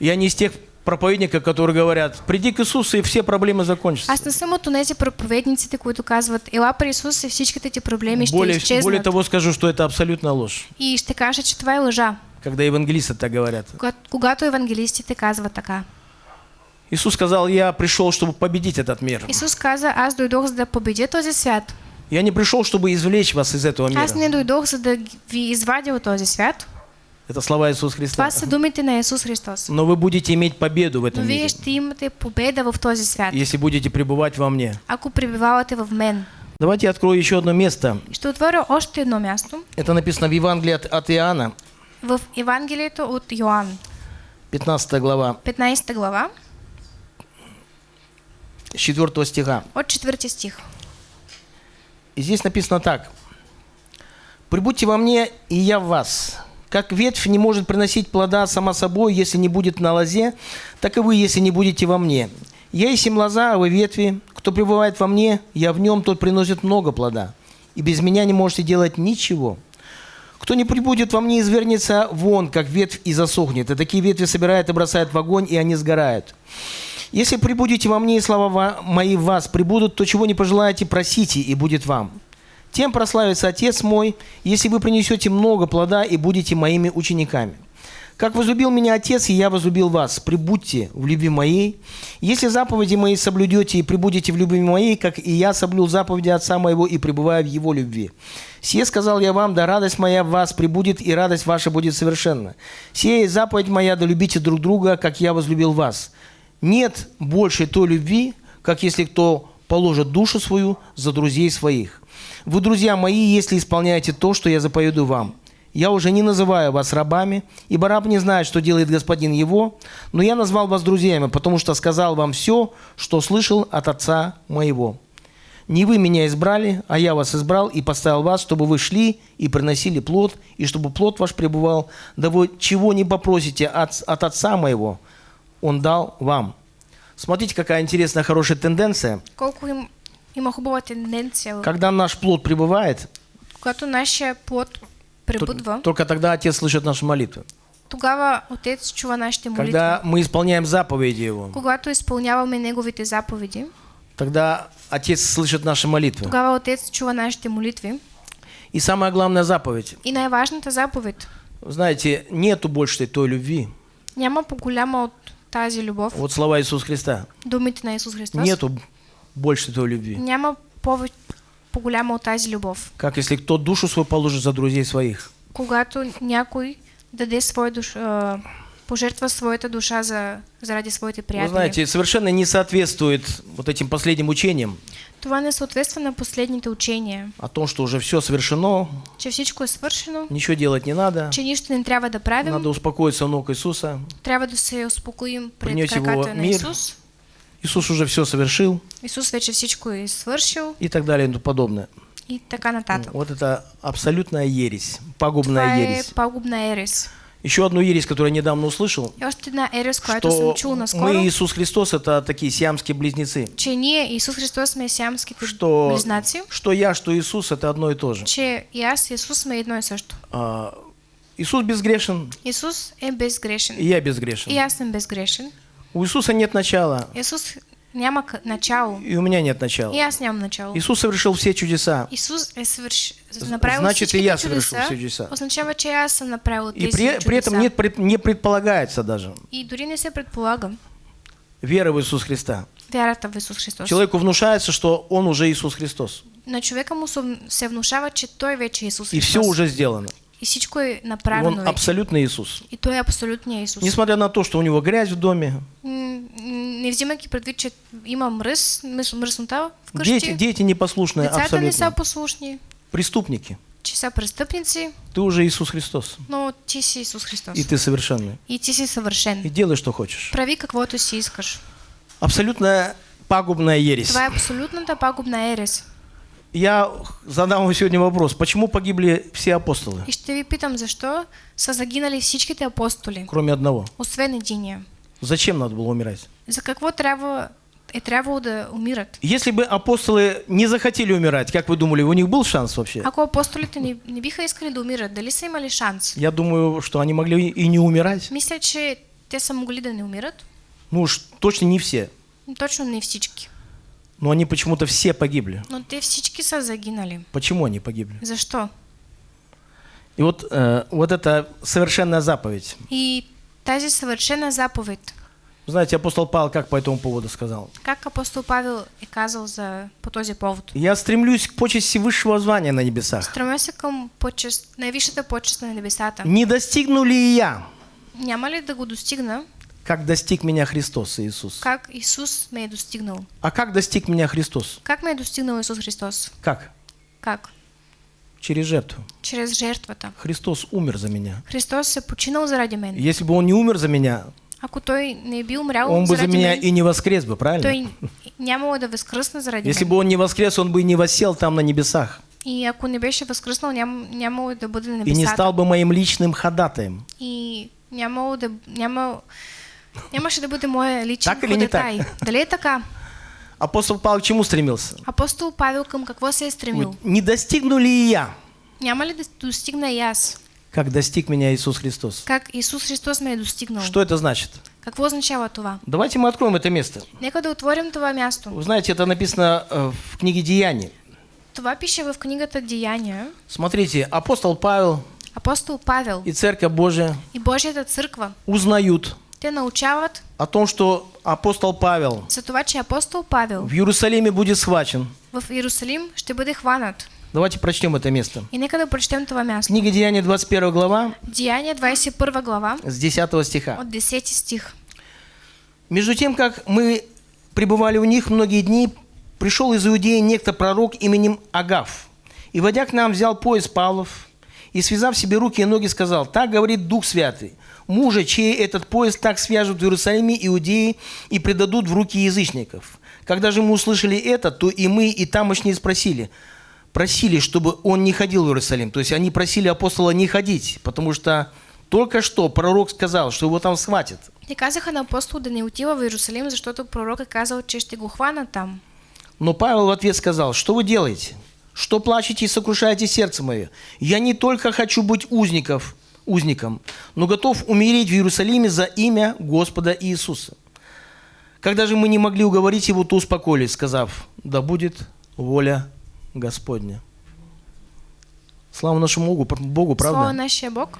Я не из тех проповедников, которые говорят, приди к Иисусу и все проблемы закончатся. Аз не съм от тези проповедниците, които казват, ела при Исус и всичките ти проблеми ще Более, более того скажу, что это абсолютная ложь, И ще кажа, че това е лъжа, когда евангелисты так говорят. когато, евангелистите казват така. Иисус сказал, я пришел, чтобы победить этот мир. Исус каза, аз дойдох за да победя този свят. Я не пришел, чтобы извлечь вас из этого Аз не мира. дойдох, за да ви извадя от този свят. Это слова Иисуса Христа. Това са думите на Исус Христос. Но вы будете иметь победу в Но этом вие мире, ще имате победа в този свят, если будете пребывать во мне. ако пребивавате в мен. Давайте я открою еще одно место. Ще отворя още едно място Это написано в Евангелии от, от Иоанна, в Евангелието от Йоанн, 15 глава, 15 глава, с 4 стиха. от 4 стих. И здесь написано так. «Прибудьте во мне, и я в вас. Как ветвь не может приносить плода сама собой, если не будет на лозе, так и вы, если не будете во мне. Я есть им лоза, а вы ветви. Кто пребывает во мне, я в нем, тот приносит много плода. И без меня не можете делать ничего. Кто не прибудет во мне, извернется вон, как ветвь, и засохнет. И такие ветви собирают и бросают в огонь, и они сгорают. Если прибудете во мне, и слова ва- мои в вас прибудут, то чего не пожелаете, просите, и будет вам. Тем прославится Отец мой, если вы принесете много плода и будете моими учениками. Как возлюбил меня Отец, и я возлюбил вас. Прибудьте в любви моей. Если заповеди мои соблюдете и прибудете в любви моей, как и я соблюл заповеди Отца моего и пребываю в его любви. Сие сказал я вам, да радость моя в вас прибудет, и радость ваша будет совершенна. Сие заповедь моя, да любите друг друга, как я возлюбил вас. Нет больше той любви, как если кто положит душу свою за друзей своих. Вы, друзья мои, если исполняете то, что я заповедую вам. Я уже не называю вас рабами, ибо раб не знает, что делает господин его, но я назвал вас друзьями, потому что сказал вам все, что слышал от отца моего. Не вы меня избрали, а я вас избрал и поставил вас, чтобы вы шли и приносили плод, и чтобы плод ваш пребывал. Да вы чего не попросите от, от отца моего, он дал вам. Смотрите, какая интересная, хорошая тенденция. Когда наш плод пребывает, нашия плод то- только тогда Отец слышит наши молитвы. тогава Отец чува нашите молитви. Когда мы исполняем заповеди Его, Когато изпълняваме Неговите заповеди, тогда Отец слышит наши молитвы. тогава Отец чува нашите молитви. И самая главная заповедь. И най-важната заповед. Знаете, нету больше той любви. Няма по-голяма от тази любов, Вот слова Иисуса Христа. думите на Исус Христос. Нету больше той любви. Няма повече по-голяма от тази любов. Как если кто душу свою положит за друзей своих. Когато някой даде своя душ, а, пожертва своята душа за, заради своите Вы приятели. знаете, совершенно не соответствует вот этим последним учениям Това не съответства на последните учения, о том, что уже все совершено, че всичко е свършено, ничего делать не надо. че нищо не трябва да правим, Надо успокоиться у ног Иисуса. трябва да се успокоим пред краката на мир. Исус. Иисус уже все совершил Исус вече всичко е свършил и так далее и тому подобное. и така нататък. Вот это абсолютная ересь, пагубная Това е ересь. пагубна ерес. Еще одну ересь, которую я недавно услышал, И още една ерес, която съм что мы и Иисус Христос это такие сиамские близнецы. че ние, Исус Христос, сме сиамските Что, близнаци, что я, что Иисус это одно и то же. че и аз и Исус сме едно и също. А, Иисус безгрешен, Исус е безгрешен. и я И безгрешен. аз съм безгрешен. У Иисуса нет начала, Исус няма начало. и у меня нет И начала. аз нямам начало. Иисус совершил все чудеса. Исус е свърш... направил значит, и я совершил чудеса, все чудеса. Означава, че аз съм направил И при, при этом нет, пред- не предполагается даже И дори не се предполагам вера в Иисуса Христа. вярата в Исус Христос. Человеку внушается, что он уже Иисус Христос. На човека му се- внушава, че той вече е Исус И Христос. все уже сделано. И всичко Он направено вече. абсолютно Иисус. И той е абсолютният Исус. Несмотря на то, что у него грязь в доме, Не взимайки предвид, че има мръс, мръс мръснота вкъщи, дети, дети непослушные децата не са абсолютно. послушни, Преступники. че са престъпници, Ты уже Иисус Христос. но ти си Исус Христос. И ты совершенный. И ти си съвършен. И делай, что хочешь. Прави каквото си искаш. Абсолютно пагубная ересь. Това е абсолютната пагубна ерес. Я задам вам сегодня вопрос. Почему погибли все апостолы, И ще ви питам защо са загинали всичките апостоли, кроме одного? освен единия. Зачем надо было умирать? За какво трябва, е трябвало да умират? Если бы апостолы не захотели умирать, как вы думали, у них был шанс вообще? Ако апостолите не, не биха искали да умират, дали са имали шанс? Я думаю, что они могли и не умирать. Мисля, че те са могли да не умират, Ну уж точно не все. но точно не всички. Но они почему-то все погибли. Но те всички са загинали. Почему они погибли? Защо? И вот, э, вот это совершенная заповедь. И тази съвършена заповед, Знаете, апостол Павел как по этому поводу сказал? Как апостол Павел е казал за, по този повод? Я стремлюсь к почести высшего звания на небесах. Стремя се към почест, най-висшата почест на небесата. Не достигну ли и я, Няма ли да го достигна, как достиг меня Христос Иисус? как Исус ме е достигнал? А как достиг меня Христос? Как ме е достигнал Исус Христос? Как? Как? Через жертву. Чрез жертвата. Христос умер за меня. Христос се починал заради мен. Если бы Он не умер за меня, Ако той не е бил умрял Он бы за меня мен, и не воскрес бы, правильно? той нямало да възкръсне заради Если бы Он не воскрес, Он бы и не воссел там на небесах. И ако не беше възкръснал, ням, нямало да бъде на И не стал бы моим личным ходатаем. И нямало да... Няма, нямаше да бъде моя личен Так или не так? ходатай. Дали е така? Апостол Павел к чему стремился? Апостол Павел към какво се е стремил? Не достигну ли я, Няма ли достигна аз? как достиг меня Иисус Христос? Как Исус Христос ме е достигнал? Что это значит? Какво означава това? Давайте мы откроем это место. Нека да отворим това място. Вы знаете, это написано э, в книге Деяний. Това пише в книгата Деяния. Смотрите, апостол Павел Апостол Павел и Церковь Божия и Божията църква, узнают те научават о том, что апостол Павел за това, че апостол Павел в Иерусалиме будет схвачен. в Иерусалим ще бъде хванат. Давайте прочтем это место. И нека да прочетем това място. Книга Деяния, 21 глава, Деяния 21 глава с 10 стиха. от 10 стих. Между тем, как мы пребывали у них многие дни, пришел из Иудеи некто пророк именем Агав. И, водя к нам, взял пояс Павлов и, связав себе руки и ноги, сказал, «Так говорит Дух Святый, мужа, чей этот пояс так свяжут в Иерусалиме иудеи и предадут в руки язычников». Когда же мы услышали это, то и мы, и тамошние спросили, просили, чтобы он не ходил в Иерусалим. То есть они просили апостола не ходить, потому что только что пророк сказал, что его там схватят. Те казаха на апостол да не отива в Иерусалим, защото пророк е казал, че ще го хванат там. Но Павел в ответ сказал, что вы делаете? Что плачете и сокрушаете сердце мое? Я не только хочу быть узников, узником, но готов умереть в Иерусалиме за имя Господа Иисуса. Когда же мы не могли уговорить его, то успокоились, сказав, да будет воля Господня. Слава нашему Богу, Богу Слава правда? нашия Бог.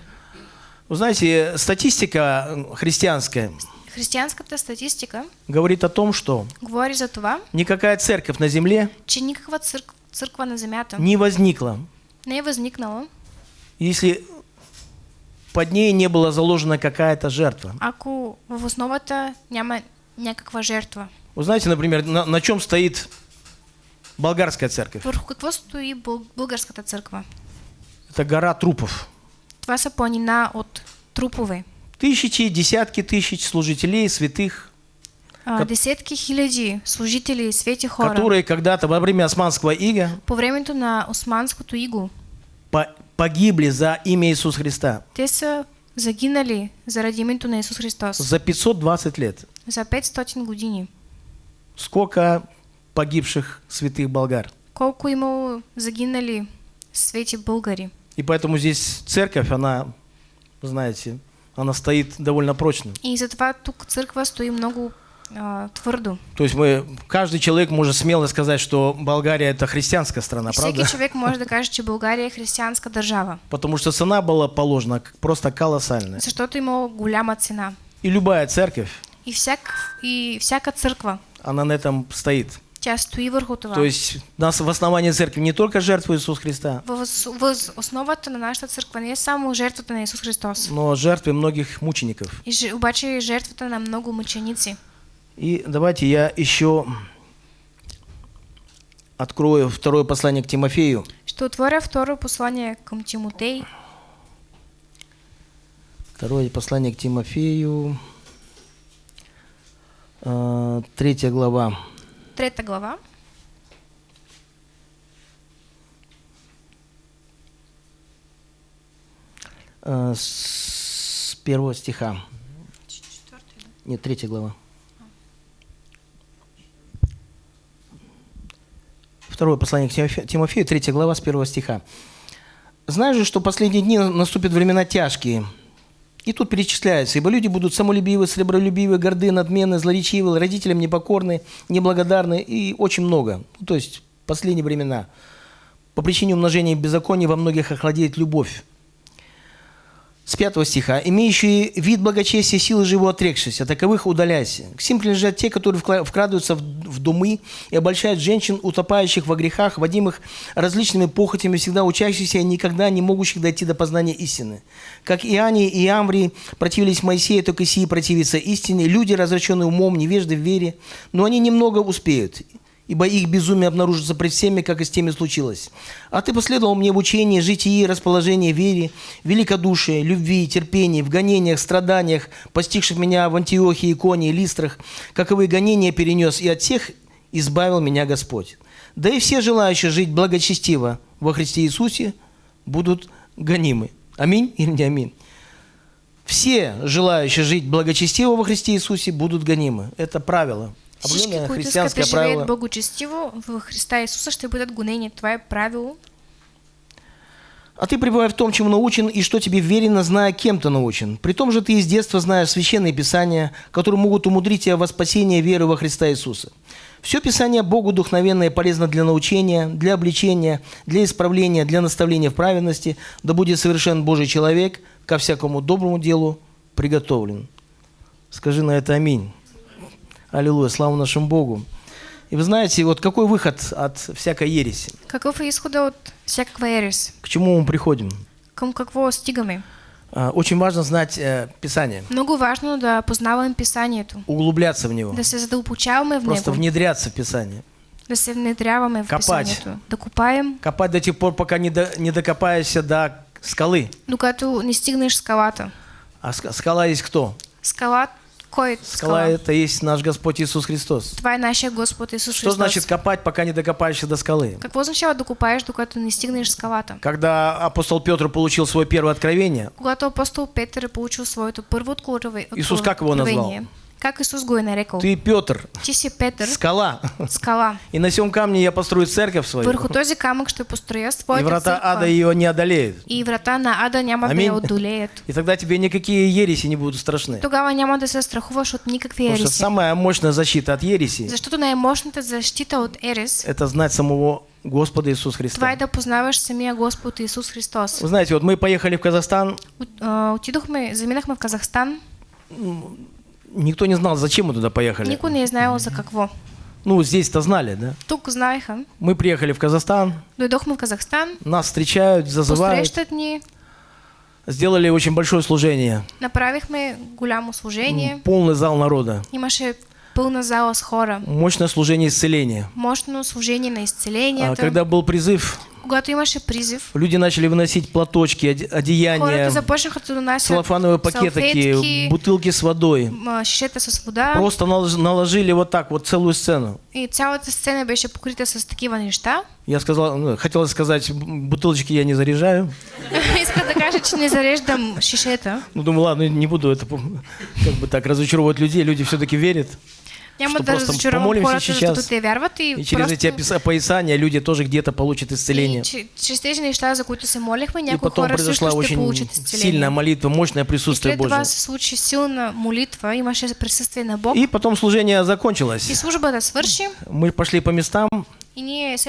Вы знаете, статистика христианская Християнската статистика говорит о том, что говори за това, никакая церковь на земле че никаква църк, църква на земята не возникла, не е възникнала, если под ней не была заложена какая-то жертва. ако в основата няма някаква жертва. Вы знаете, например, на, на чем стоит болгарская церковь? Върху какво стои бъл, българската църква? Это гора трупов. Това са планина от трупове. Тысячи, десятки тысяч служителей, святых, А, десетки хиляди служители, свети хора. которые когда-то во время османского ига По времето на османското иго, по- погибли за имя Иисуса Христа те загинали заради името на Исус Христос за 520 лет. за 500 години. Сколько погибших святых болгар. Колко имало загинали свети българи. И поэтому здесь церковь, она, знаете, она стоит довольно прочно. И затова тук църква стои много а, твърдо. То есть мы, каждый человек может смело сказать, что Болгария это христианская страна, Всеки правда? човек може да каже, че България е християнска държава, Потому что цена была положена просто колоссальная. защото имало голяма цена. И любая церковь, И, всяк, и всяка църква, она на этом стоит. То есть нас в основании церкви не только жертва Иисуса Христа, В, в основата на нашата църква не само жертвата на Исус Христос, но жертвы многих мучеников. и, обаче жертвата на много мъченици. И давайте я еще открою второе послание к Тимофею. Ще отворя второ послание към Тимотей, Второе послание к Тимофею, э, третья глава. трета глава, Э, С первого стиха. Нет, третья глава. Второе послание к Тимофе- Тимофею, третья глава, с первого стиха. «Знаешь же, что последние дни наступят времена тяжкие». И тут перечисляется, «Ибо люди будут самолюбивы, сребролюбивы, горды, надменны, злоречивы, родителям непокорны, неблагодарны» и очень много. Ну, то есть последние времена. По причине умножения беззакония во многих охладеет любовь. С 5 стиха. «Имеющие вид благочестия, силы же его отрекшись, а таковых удаляйся. К сим принадлежат те, которые вкрадываются в, думы и обольщают женщин, утопающих во грехах, водимых различными похотями, всегда учащихся и никогда не могущих дойти до познания истины. Как Иоанне и Амврии противились Моисею, так и сии противятся истине. Люди, развращенные умом, невежды в вере, но они немного успеют» ибо их безумие обнаружится пред всеми, как и с теми случилось. А ты последовал мне в учении, житии, расположении, вере, великодушие, любви, терпении, в гонениях, страданиях, постигших меня в Антиохии, Иконе и Листрах, каковые гонения перенес, и от всех избавил меня Господь. Да и все желающие жить благочестиво во Христе Иисусе будут гонимы. Аминь или не аминь? Все желающие жить благочестиво во Христе Иисусе будут гонимы. Это правило. Всички, Определенное христианское живеят правило. благочестиво в Христа Исуса, ще бъдат гонени. Това е правило. А ты пребывай в том, чему научен, и что тебе верено, зная, кем ты научен. При том же ты из детства знаешь священные писания, которые могут умудрить тебя во спасение веры во Христа Иисуса. Все Писание Богу духовенное полезно для научения, для обличения, для исправления, для наставления в праведности, да будет совершен Божий человек, ко всякому доброму делу приготовлен. Скажи на это аминь. Аллилуйя, слава нашему Богу. И вы знаете, вот какой выход от всякой ереси? Какъв е изхода от всякаква ерес? К чему мы приходим? Към какво стигаме? А, Очень важно знать э, Писание, Много важно да познаваме писанието, углубляться в него, да се задълбочаваме в просто него, внедряться в Писание, да се внедряваме в Копать. писанието, да копаем, копать до тех пор, пока не, до- не докопаешься до скалы. докато не стигнеш скалата. А ска- скала есть кто? Скала, кой Скала скала? это есть наш Господь Иисус Христос. Това е нашия Господ Исус Что Христос. значит копать, пока не докопаешься до скалы? Какво означава да копаеш, докато не стигнеш скалата? Когда апостол Петр получил свое первое откровение, Когато апостол Петър е получил своето първо откровение, Исус как его назвал? Как Исус го е нарекал? ты Петр, Ти си Петър, скала, скала. и на сем камне я построю церковь свою, Върху този камък ще построя и своята врата църква. ада ее не одолеют. И врата на ада няма да Аминь. я одолеят. И тогда тебе никакие ереси не будут страшны. Тогава няма да се страхуваш от никакви Потому что ереси. самая мощная защита от ереси Защото най-мощната защита от ерес, это знать самого Господа Иисуса това Христа. е да познаваш самия Господ Исус Христос. Вы знаете, вот мы поехали в Казахстан, От, отидохме, заминахме в Казахстан, никто не знал, зачем мы туда поехали. никой не е знаел за какво. Ну, здесь-то знали, да? Тук знаеха, Мы приехали в Казахстан, дойдохме в Казахстан, нас встречают, зазывают, посрещат ни, сделали очень большое служение. направихме голямо служение, Полный зал народа. имаше пълна зала с хора, Мощное служение исцеления. мощно служение на А изцелението. когда был призыв, Когато имаше призив, люди начали выносить платочки, оде- одеяния, целлофановые пакетики, салфетки, бутылки с водой. шишета с вода Просто налож- наложили вот так вот целую сцену. и цялата сцена беше покрита с такива неща. Я сказал, ну, хотел сказать, бутылочки я не заряжаю. Иска да кажа, че не зареждам шишета. Ну, думаю, ладно, не буду это как бы так разочаровывать людей. Люди все-таки верят. Да просто помолимся сейчас, и, И через эти опис- описания люди тоже где-то получат исцеление. И И потом произошла очень сильная молитва, мощное И присутствие силна молитва, имаше присъствие на Бог. И потом служение И закончилось. Мы пошли по местам, и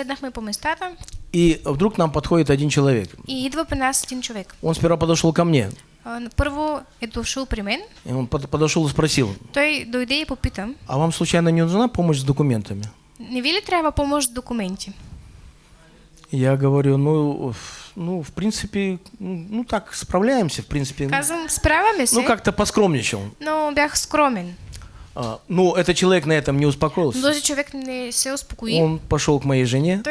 и вдруг нам подходит один человек. и идва при нас един човек. Он сперва подошел ко мне. А, Първо е дошъл при мен. И он под- подошел и спросил, Той дойде и попита, а вам случайно не нужна помощь с документами? не ви ли трябва помощ с документи? Я говорю, ну, ну, в принципе, ну, ну, так, справляемся, в принципе. Казвам, справяме се, Ну, как-то поскромничал. но бях скромен. А, ну, этот человек на этом не успокоился. този човек не се успокои. Он пошел к моей жене.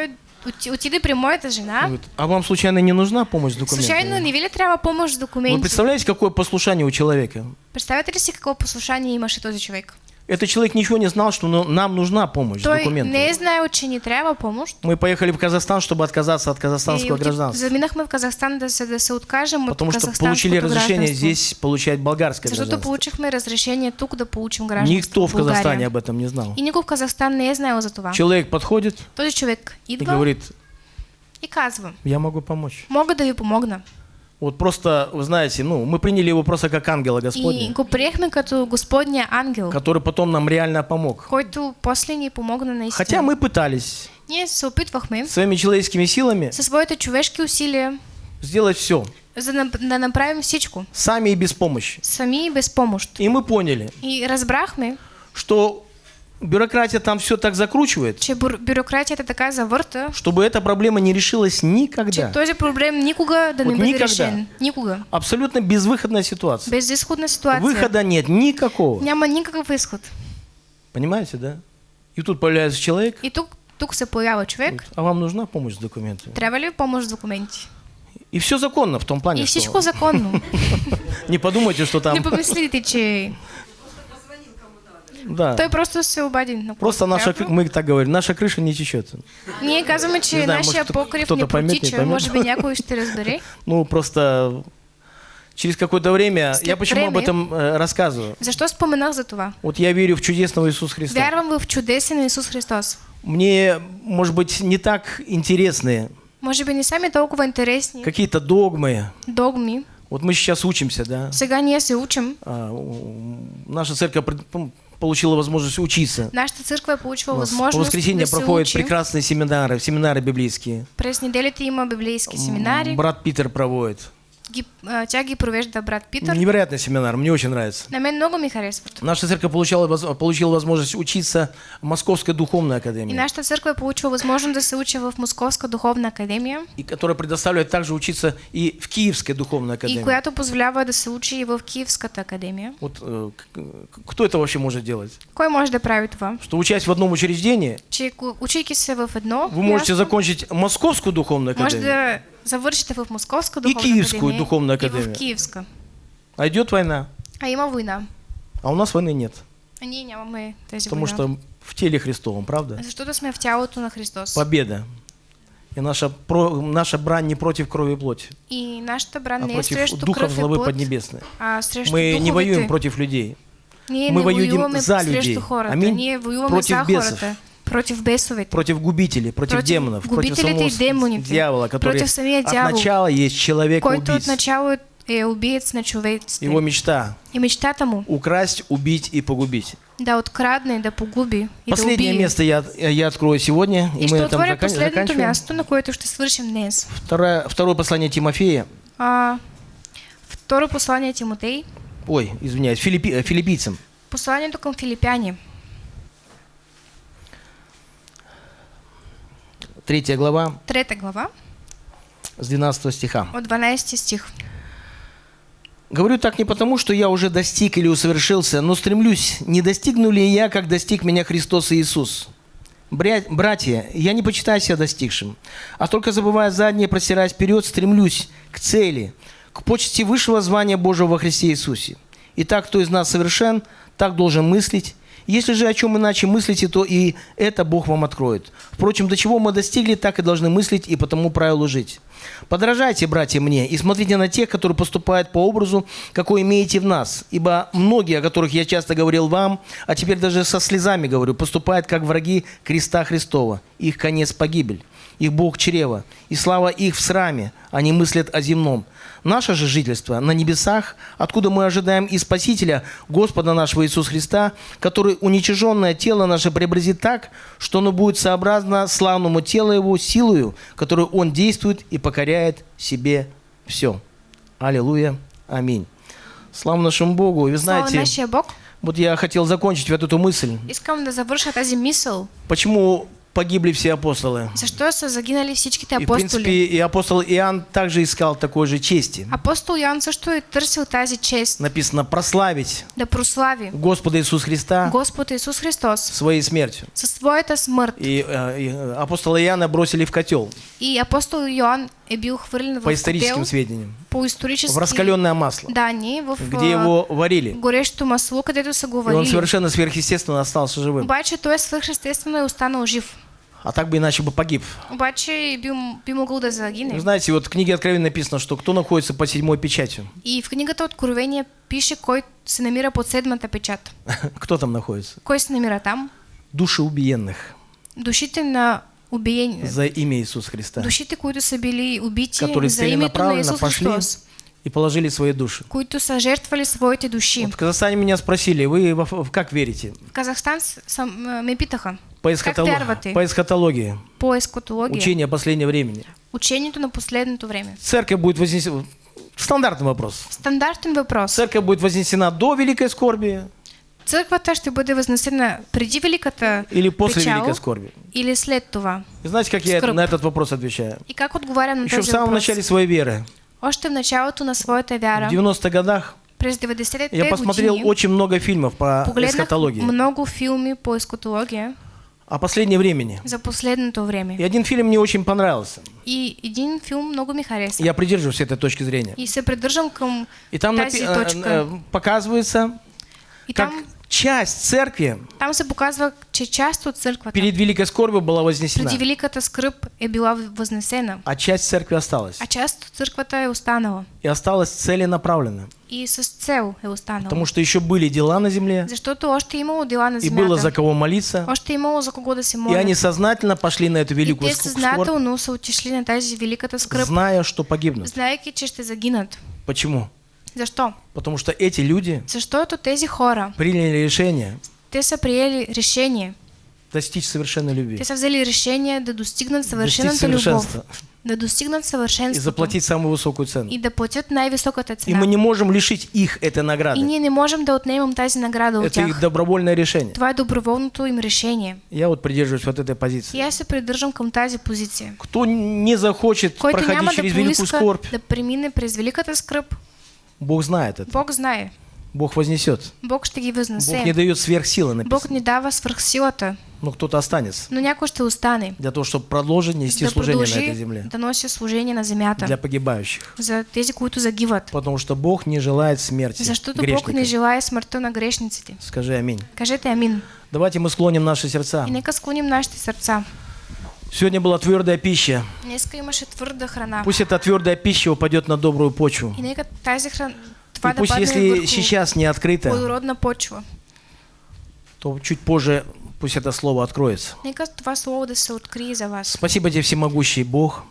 Оти- отиде при моята и жена. говорит, а вам случайно не нужна помощь с документами? Случайно не ви ли трябва помощ с Вы документи? представляете, какое послушание у человека? Представяте ли си какво послушание имаше този човек? Этот человек ничего не знал, что ну- нам нужна помощь с Той документами. не е знаел, че ни трябва помощ. Мы поехали в Казахстан, чтобы отказаться от И казахстанского отид- гражданства. заминахме в Казахстан да се, да се откажем от Потому что получили разрешение здесь получать болгарское Защото гражданство. получихме разрешение тук да получим гражданство Никто в България. Казахстане об этом не знал. И никой в Казахстан не е знаел за това. Человек подходит Този човек и идва говорит, и казва, я могу помочь. мога да ви помогна. Вот просто, вы знаете, ну, мы приняли его просто как ангела И Господня, го приехме като Господния ангел, который потом нам реально помог. който после ни помогна наистина. Хотя мы пытались Ние се опитвахме своими человеческими силами със своите човешки усилия сделать все, за да, нап- да направим всичко. сами и без помощи. Сами и без помощ. И мы поняли, И разбрахме, что бюрократия там все так закручивает, че бур- бюрократията така завърта, чтобы эта проблема не решилась никогда. този проблем никога да не Вот бъде никогда. решен. Никога. Абсолютно безвыходная ситуация. Безизходна ситуация. Выхода нет никакого. Няма никакъв изход. Понимаете, да? И тут появляется человек, И тук, тук се появява човек. а вам нужна помощь с документами. Трябва ли помощ с документи? И все законно в том плане, И что всичко законно. не подумайте, что там... Не помислите, че Да. той просто се обади. на Просто наша, мы так говорим, наша крыша не течет. Ние казваме, че Не знаю, нашия может, покрив не не протича. поймет. Може би някой ще разбере. Ну, просто через какое-то время... След Я почему об этом э, рассказываю? Защо споменах за това? Вот я верю в чудесного Иисуса Христа. Вярвам в чудесен Исус Христос. Мне, может быть, не так интересны Може би не са ми толкова интересни какие-то догмы. догми. Вот мы сейчас учимся, да. Сега ние се учим. А, наша церковь м, получила возможность учиться. Нашата църква е получила нас По воскресенье проходят прекрасные семинары, семинары библейские. През неделите има библейски семинари. Брат Питер проводит. Ги, а, тя ги провежда брат Питър. Невероятный семинар, мне очень нравится. Много ми харесват. Наша церковь получала, получила возможность учиться в Московской духовной И академии, нашата църква е получила възможност да се учи в Московска духовна академия, и которая предоставляет также учиться и в Киевской духовной и академии. която позволява да се учи и в Киевската академия. Вот э, кто это вообще может делать? Кой може да прави това? Что учась в одном учреждении, Че учейки се в едно, вы можете място, закончить Московскую духовную може академию, да завършите в Московска духовна Киевскую академия духовна и академия. в Киевска. а идет война, А има война. а у нас войны нет, А ние нямаме тези потому война. что в теле Христовом, правда? Защото сме в тялото на Христос. Победа. И наша, про- наша брань не против крови и плоти, И нашата бран а не против и злобы поднебесной. а Мы не воюем против людей, Ние Мы не воюем за людей. хората. Аминь. Ние воюваме Против за бесов. хората. Против бесов. Против губителей, против, против демонов. Губителей против самого дьявола, который против от начала есть человек-убийц. От начала и э, убийц на человечестве. Его мечта. И мечта тому. Украсть, убить и погубить. Да, от крадной да погуби. И последнее да место я, я открою сегодня. И, и мы что там закан- последнее место, на кое-то, что совершим днес. Второе, второе послание Тимофея. А, второе послание Тимотей. Ой, извиняюсь, филиппи, э, филиппийцам. Послание только филиппяне. Третья глава. 3 глава. С 12 стиха. От 12 стих. Говорю так не потому, что я уже достиг или усовершился, но стремлюсь, не достигну ли я, как достиг меня Христос Иисус. Братья, я не почитаю себя достигшим, а только забывая заднее, просираясь вперед, стремлюсь к цели, к почте высшего звания Божьего во Христе Иисусе. Итак, кто из нас совершен, так должен мыслить если же о чем иначе мыслите, то и это Бог вам откроет. Впрочем, до чего мы достигли, так и должны мыслить и по тому правилу жить. Подражайте, братья, мне, и смотрите на тех, которые поступают по образу, какой имеете в нас. Ибо многие, о которых я часто говорил вам, а теперь даже со слезами говорю, поступают как враги креста Христова. Их конец – погибель. Их Бог – чрево. И слава их в сраме. Они мыслят о земном. Наше же жительство на небесах, откуда мы ожидаем и Спасителя, Господа нашего Иисуса Христа, который уничиженное тело наше преобразит так, что оно будет сообразно славному телу Его силою, которую Он действует и покоряет себе все. Аллилуйя. Аминь. Слава нашему Богу. И Вы Слава знаете, нашия Бог. вот я хотел закончить вот эту мысль. Искам да завърша тази мисъл. Почему погибли все апостолы? Защо са загинали всичките И, в принципе, и апостол Иоанн также искал такой же чести. Апостол Йоан също е търсил тази чест Написано прославить да прослави Господа Иисуса Христа Господ Исус Христос своей смертью. със своята смърт. И, э, и, апостола Иоанна бросили в котел, И апостол Йоан е бил хвърлен по в историческим котел сведениям, по в исторически раскаленное масло, данни, в где а, его варили. горещото масло, където са го И он варили. совершенно сверхъестественно остался живым. Обаче той е свърхестествено и останал жив. А так бы иначе бы погиб. Обаче би, могъл да загине. знаете, вот в книге Откровения написано, что кто находится под седьмой печатью? И в книгата Откровение пише кой се намира под седмата печат. Кто там находится? Кой се намира там? Души убиенных Душите на убиени. за имя Иисуса Христа, Душите, които са били убити которые за името на целенаправленно Исус пошли Христос. и положили свои души. които са жертвали своите души. Вот в Казахстане меня спросили, вы как верите? В Казахстан с- съм, а, ме питаха, По, вярвате? по эсхатологии, по ескатология, учение последнего времени. учението на последното време. Церковь будет вознесена... Стандартный вопрос. Стандартен въпрос. Церковь будет вознесена до великой скорби Църквата ще бъде възнесена преди великата или после печал великой скорби? или след това. И знаете, как я скръб. на этот вопрос отвечаю? И как отговарям на Еще в самом въпрос? начале своей веры, Още в началото на своята в вяра, 90-х годах, през 90-те я посмотрел години, очень много фильмов по погледнах эсхатологии. много филми по ескатология О последнем времени. за последното време. И один фильм мне очень понравился. И един филм много ми хареса. Я придерживаюсь этой точки зрения. И се придържам към И там напи- э, точка. э, показывается, И как там, часть церкви там се показва, че част от църквата перед великой скорбью была вознесена, преди великата скръп е била възнесена, а часть церкви осталась. а част от църквата е останала. И осталась целенаправленно. И с цел е останала. Потому что еще были дела на земле, Защото още имало дела на и было за кого молиться. Още имало за кого да се И молят. они сознательно пошли на эту И великую те ск- скорбь, съзнателно са отишли на тази великата скръп, зная, что погибнут. знаеки, че ще загинат. Почему? Защо? Потому что эти люди Защото тези хора, приняли решение те са приели решение. достичь совершенной любви, Те са взели решение да любов. совершенства Да достигнат и съвършенството. заплатить самую высокую цену. И да платят най-високата И мы не можем лишить их этой И награды. ние не можем да отнемем тази награда от Это их добровольное решение. Това е доброволното им решение. Я вот придерживаюсь вот этой позиции. И аз се придържам към тази позиция. Кто не захочет Който проходить да через великую поиска скорбь, да премине през великата скръп, Бог знает это. Бог знае. Бог вознесет. Бог ще ги Бог не дает сверхсилы Бог написано. ни дава свръхсилата, Но кто-то останется но някой ще остане. для того, чтобы продолжить нести да служение на этой земле да носи служение на земята. для погибающих. За тези, които загиват. Потому что Бог не желает смерти Защото Бог грешника. не желая смъртта на грешниците. Скажи аминь. Кажете амин. Давайте мы склоним наши сердца. И нека склоним нашите сърца. Сегодня была твердая пища. Пусть эта твердая пища упадет на добрую почву. И пусть, если сейчас не открыто, то чуть позже пусть это слово откроется. Спасибо тебе, всемогущий Бог,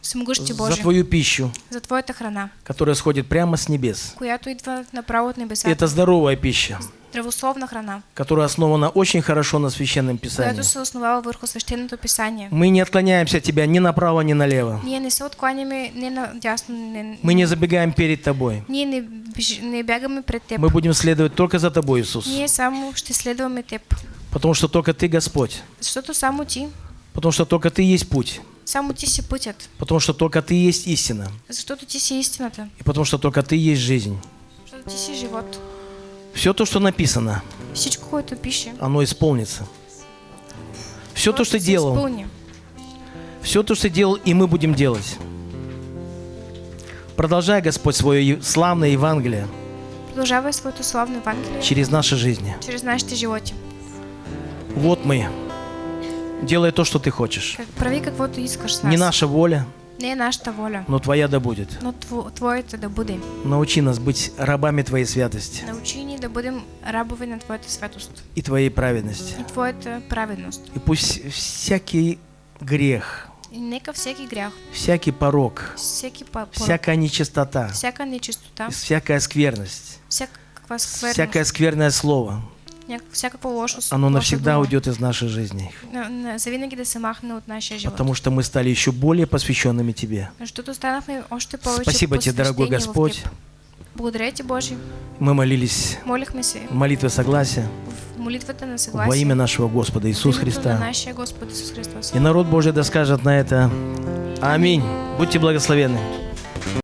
за твою пищу, за Твоята храна, которая сходит прямо с небес. И это здоровая пища, Здравословна храна, которая основана очень хорошо на священном писании. се основава върху свещеното писание. Мы не отклоняемся от тебя ни направо, ни налево. Ние не се откланяме не на дясно, не, Мы не забегаем перед тобой. ние не, не бягаме пред Теб. Мы будем следовать только за тобой, Иисус. Ние само ще следваме Теб. Потому что только ты Господь. Защото само Ти, Потому что только ты есть путь. само Ти си пътят. Потому что только ты есть истина. Защото Ти си истината. И потому что только ты есть жизнь. Защото Ти си живот. Все то, что написано, Всичко, което пише, оно исполнится. Все то, то что се делал, изпълни. все то, что делал, и мы будем делать. Продолжай, Господь, свое славное Евангелие Продължавай своето славно Евангелие через наши жизни. чрез нашите животи. Вот мы. Делай то, что ты хочешь. Как- Прави каквото искаш с нас. Не наша воля, Не е нашата воля, но Твоя да будет. но тво, да бъде. Научи нас быть рабами Твоей святости Научи ни да бъдем рабови на Твоята святост и Твоей праведности. и Твоята праведност. И пусть всякий грех, И нека всеки грях, всякий порог, всеки па- порок, всякая нечистота, всяка нечистота, всякая скверность, всякаква скверност, всякое скверное слово, всякакво лошо, оно навсегда дума, уйдет из нашей жизни. нашия живот. Потому что мы стали еще более посвященными Тебе. Спасибо Тебе, дорогой Господь. Благодаря Боже. Мы молились в молитве согласия во имя нашего Господа Иисуса Христа. Христос. И народ Божий да скажет на это Аминь. Будьте благословенны.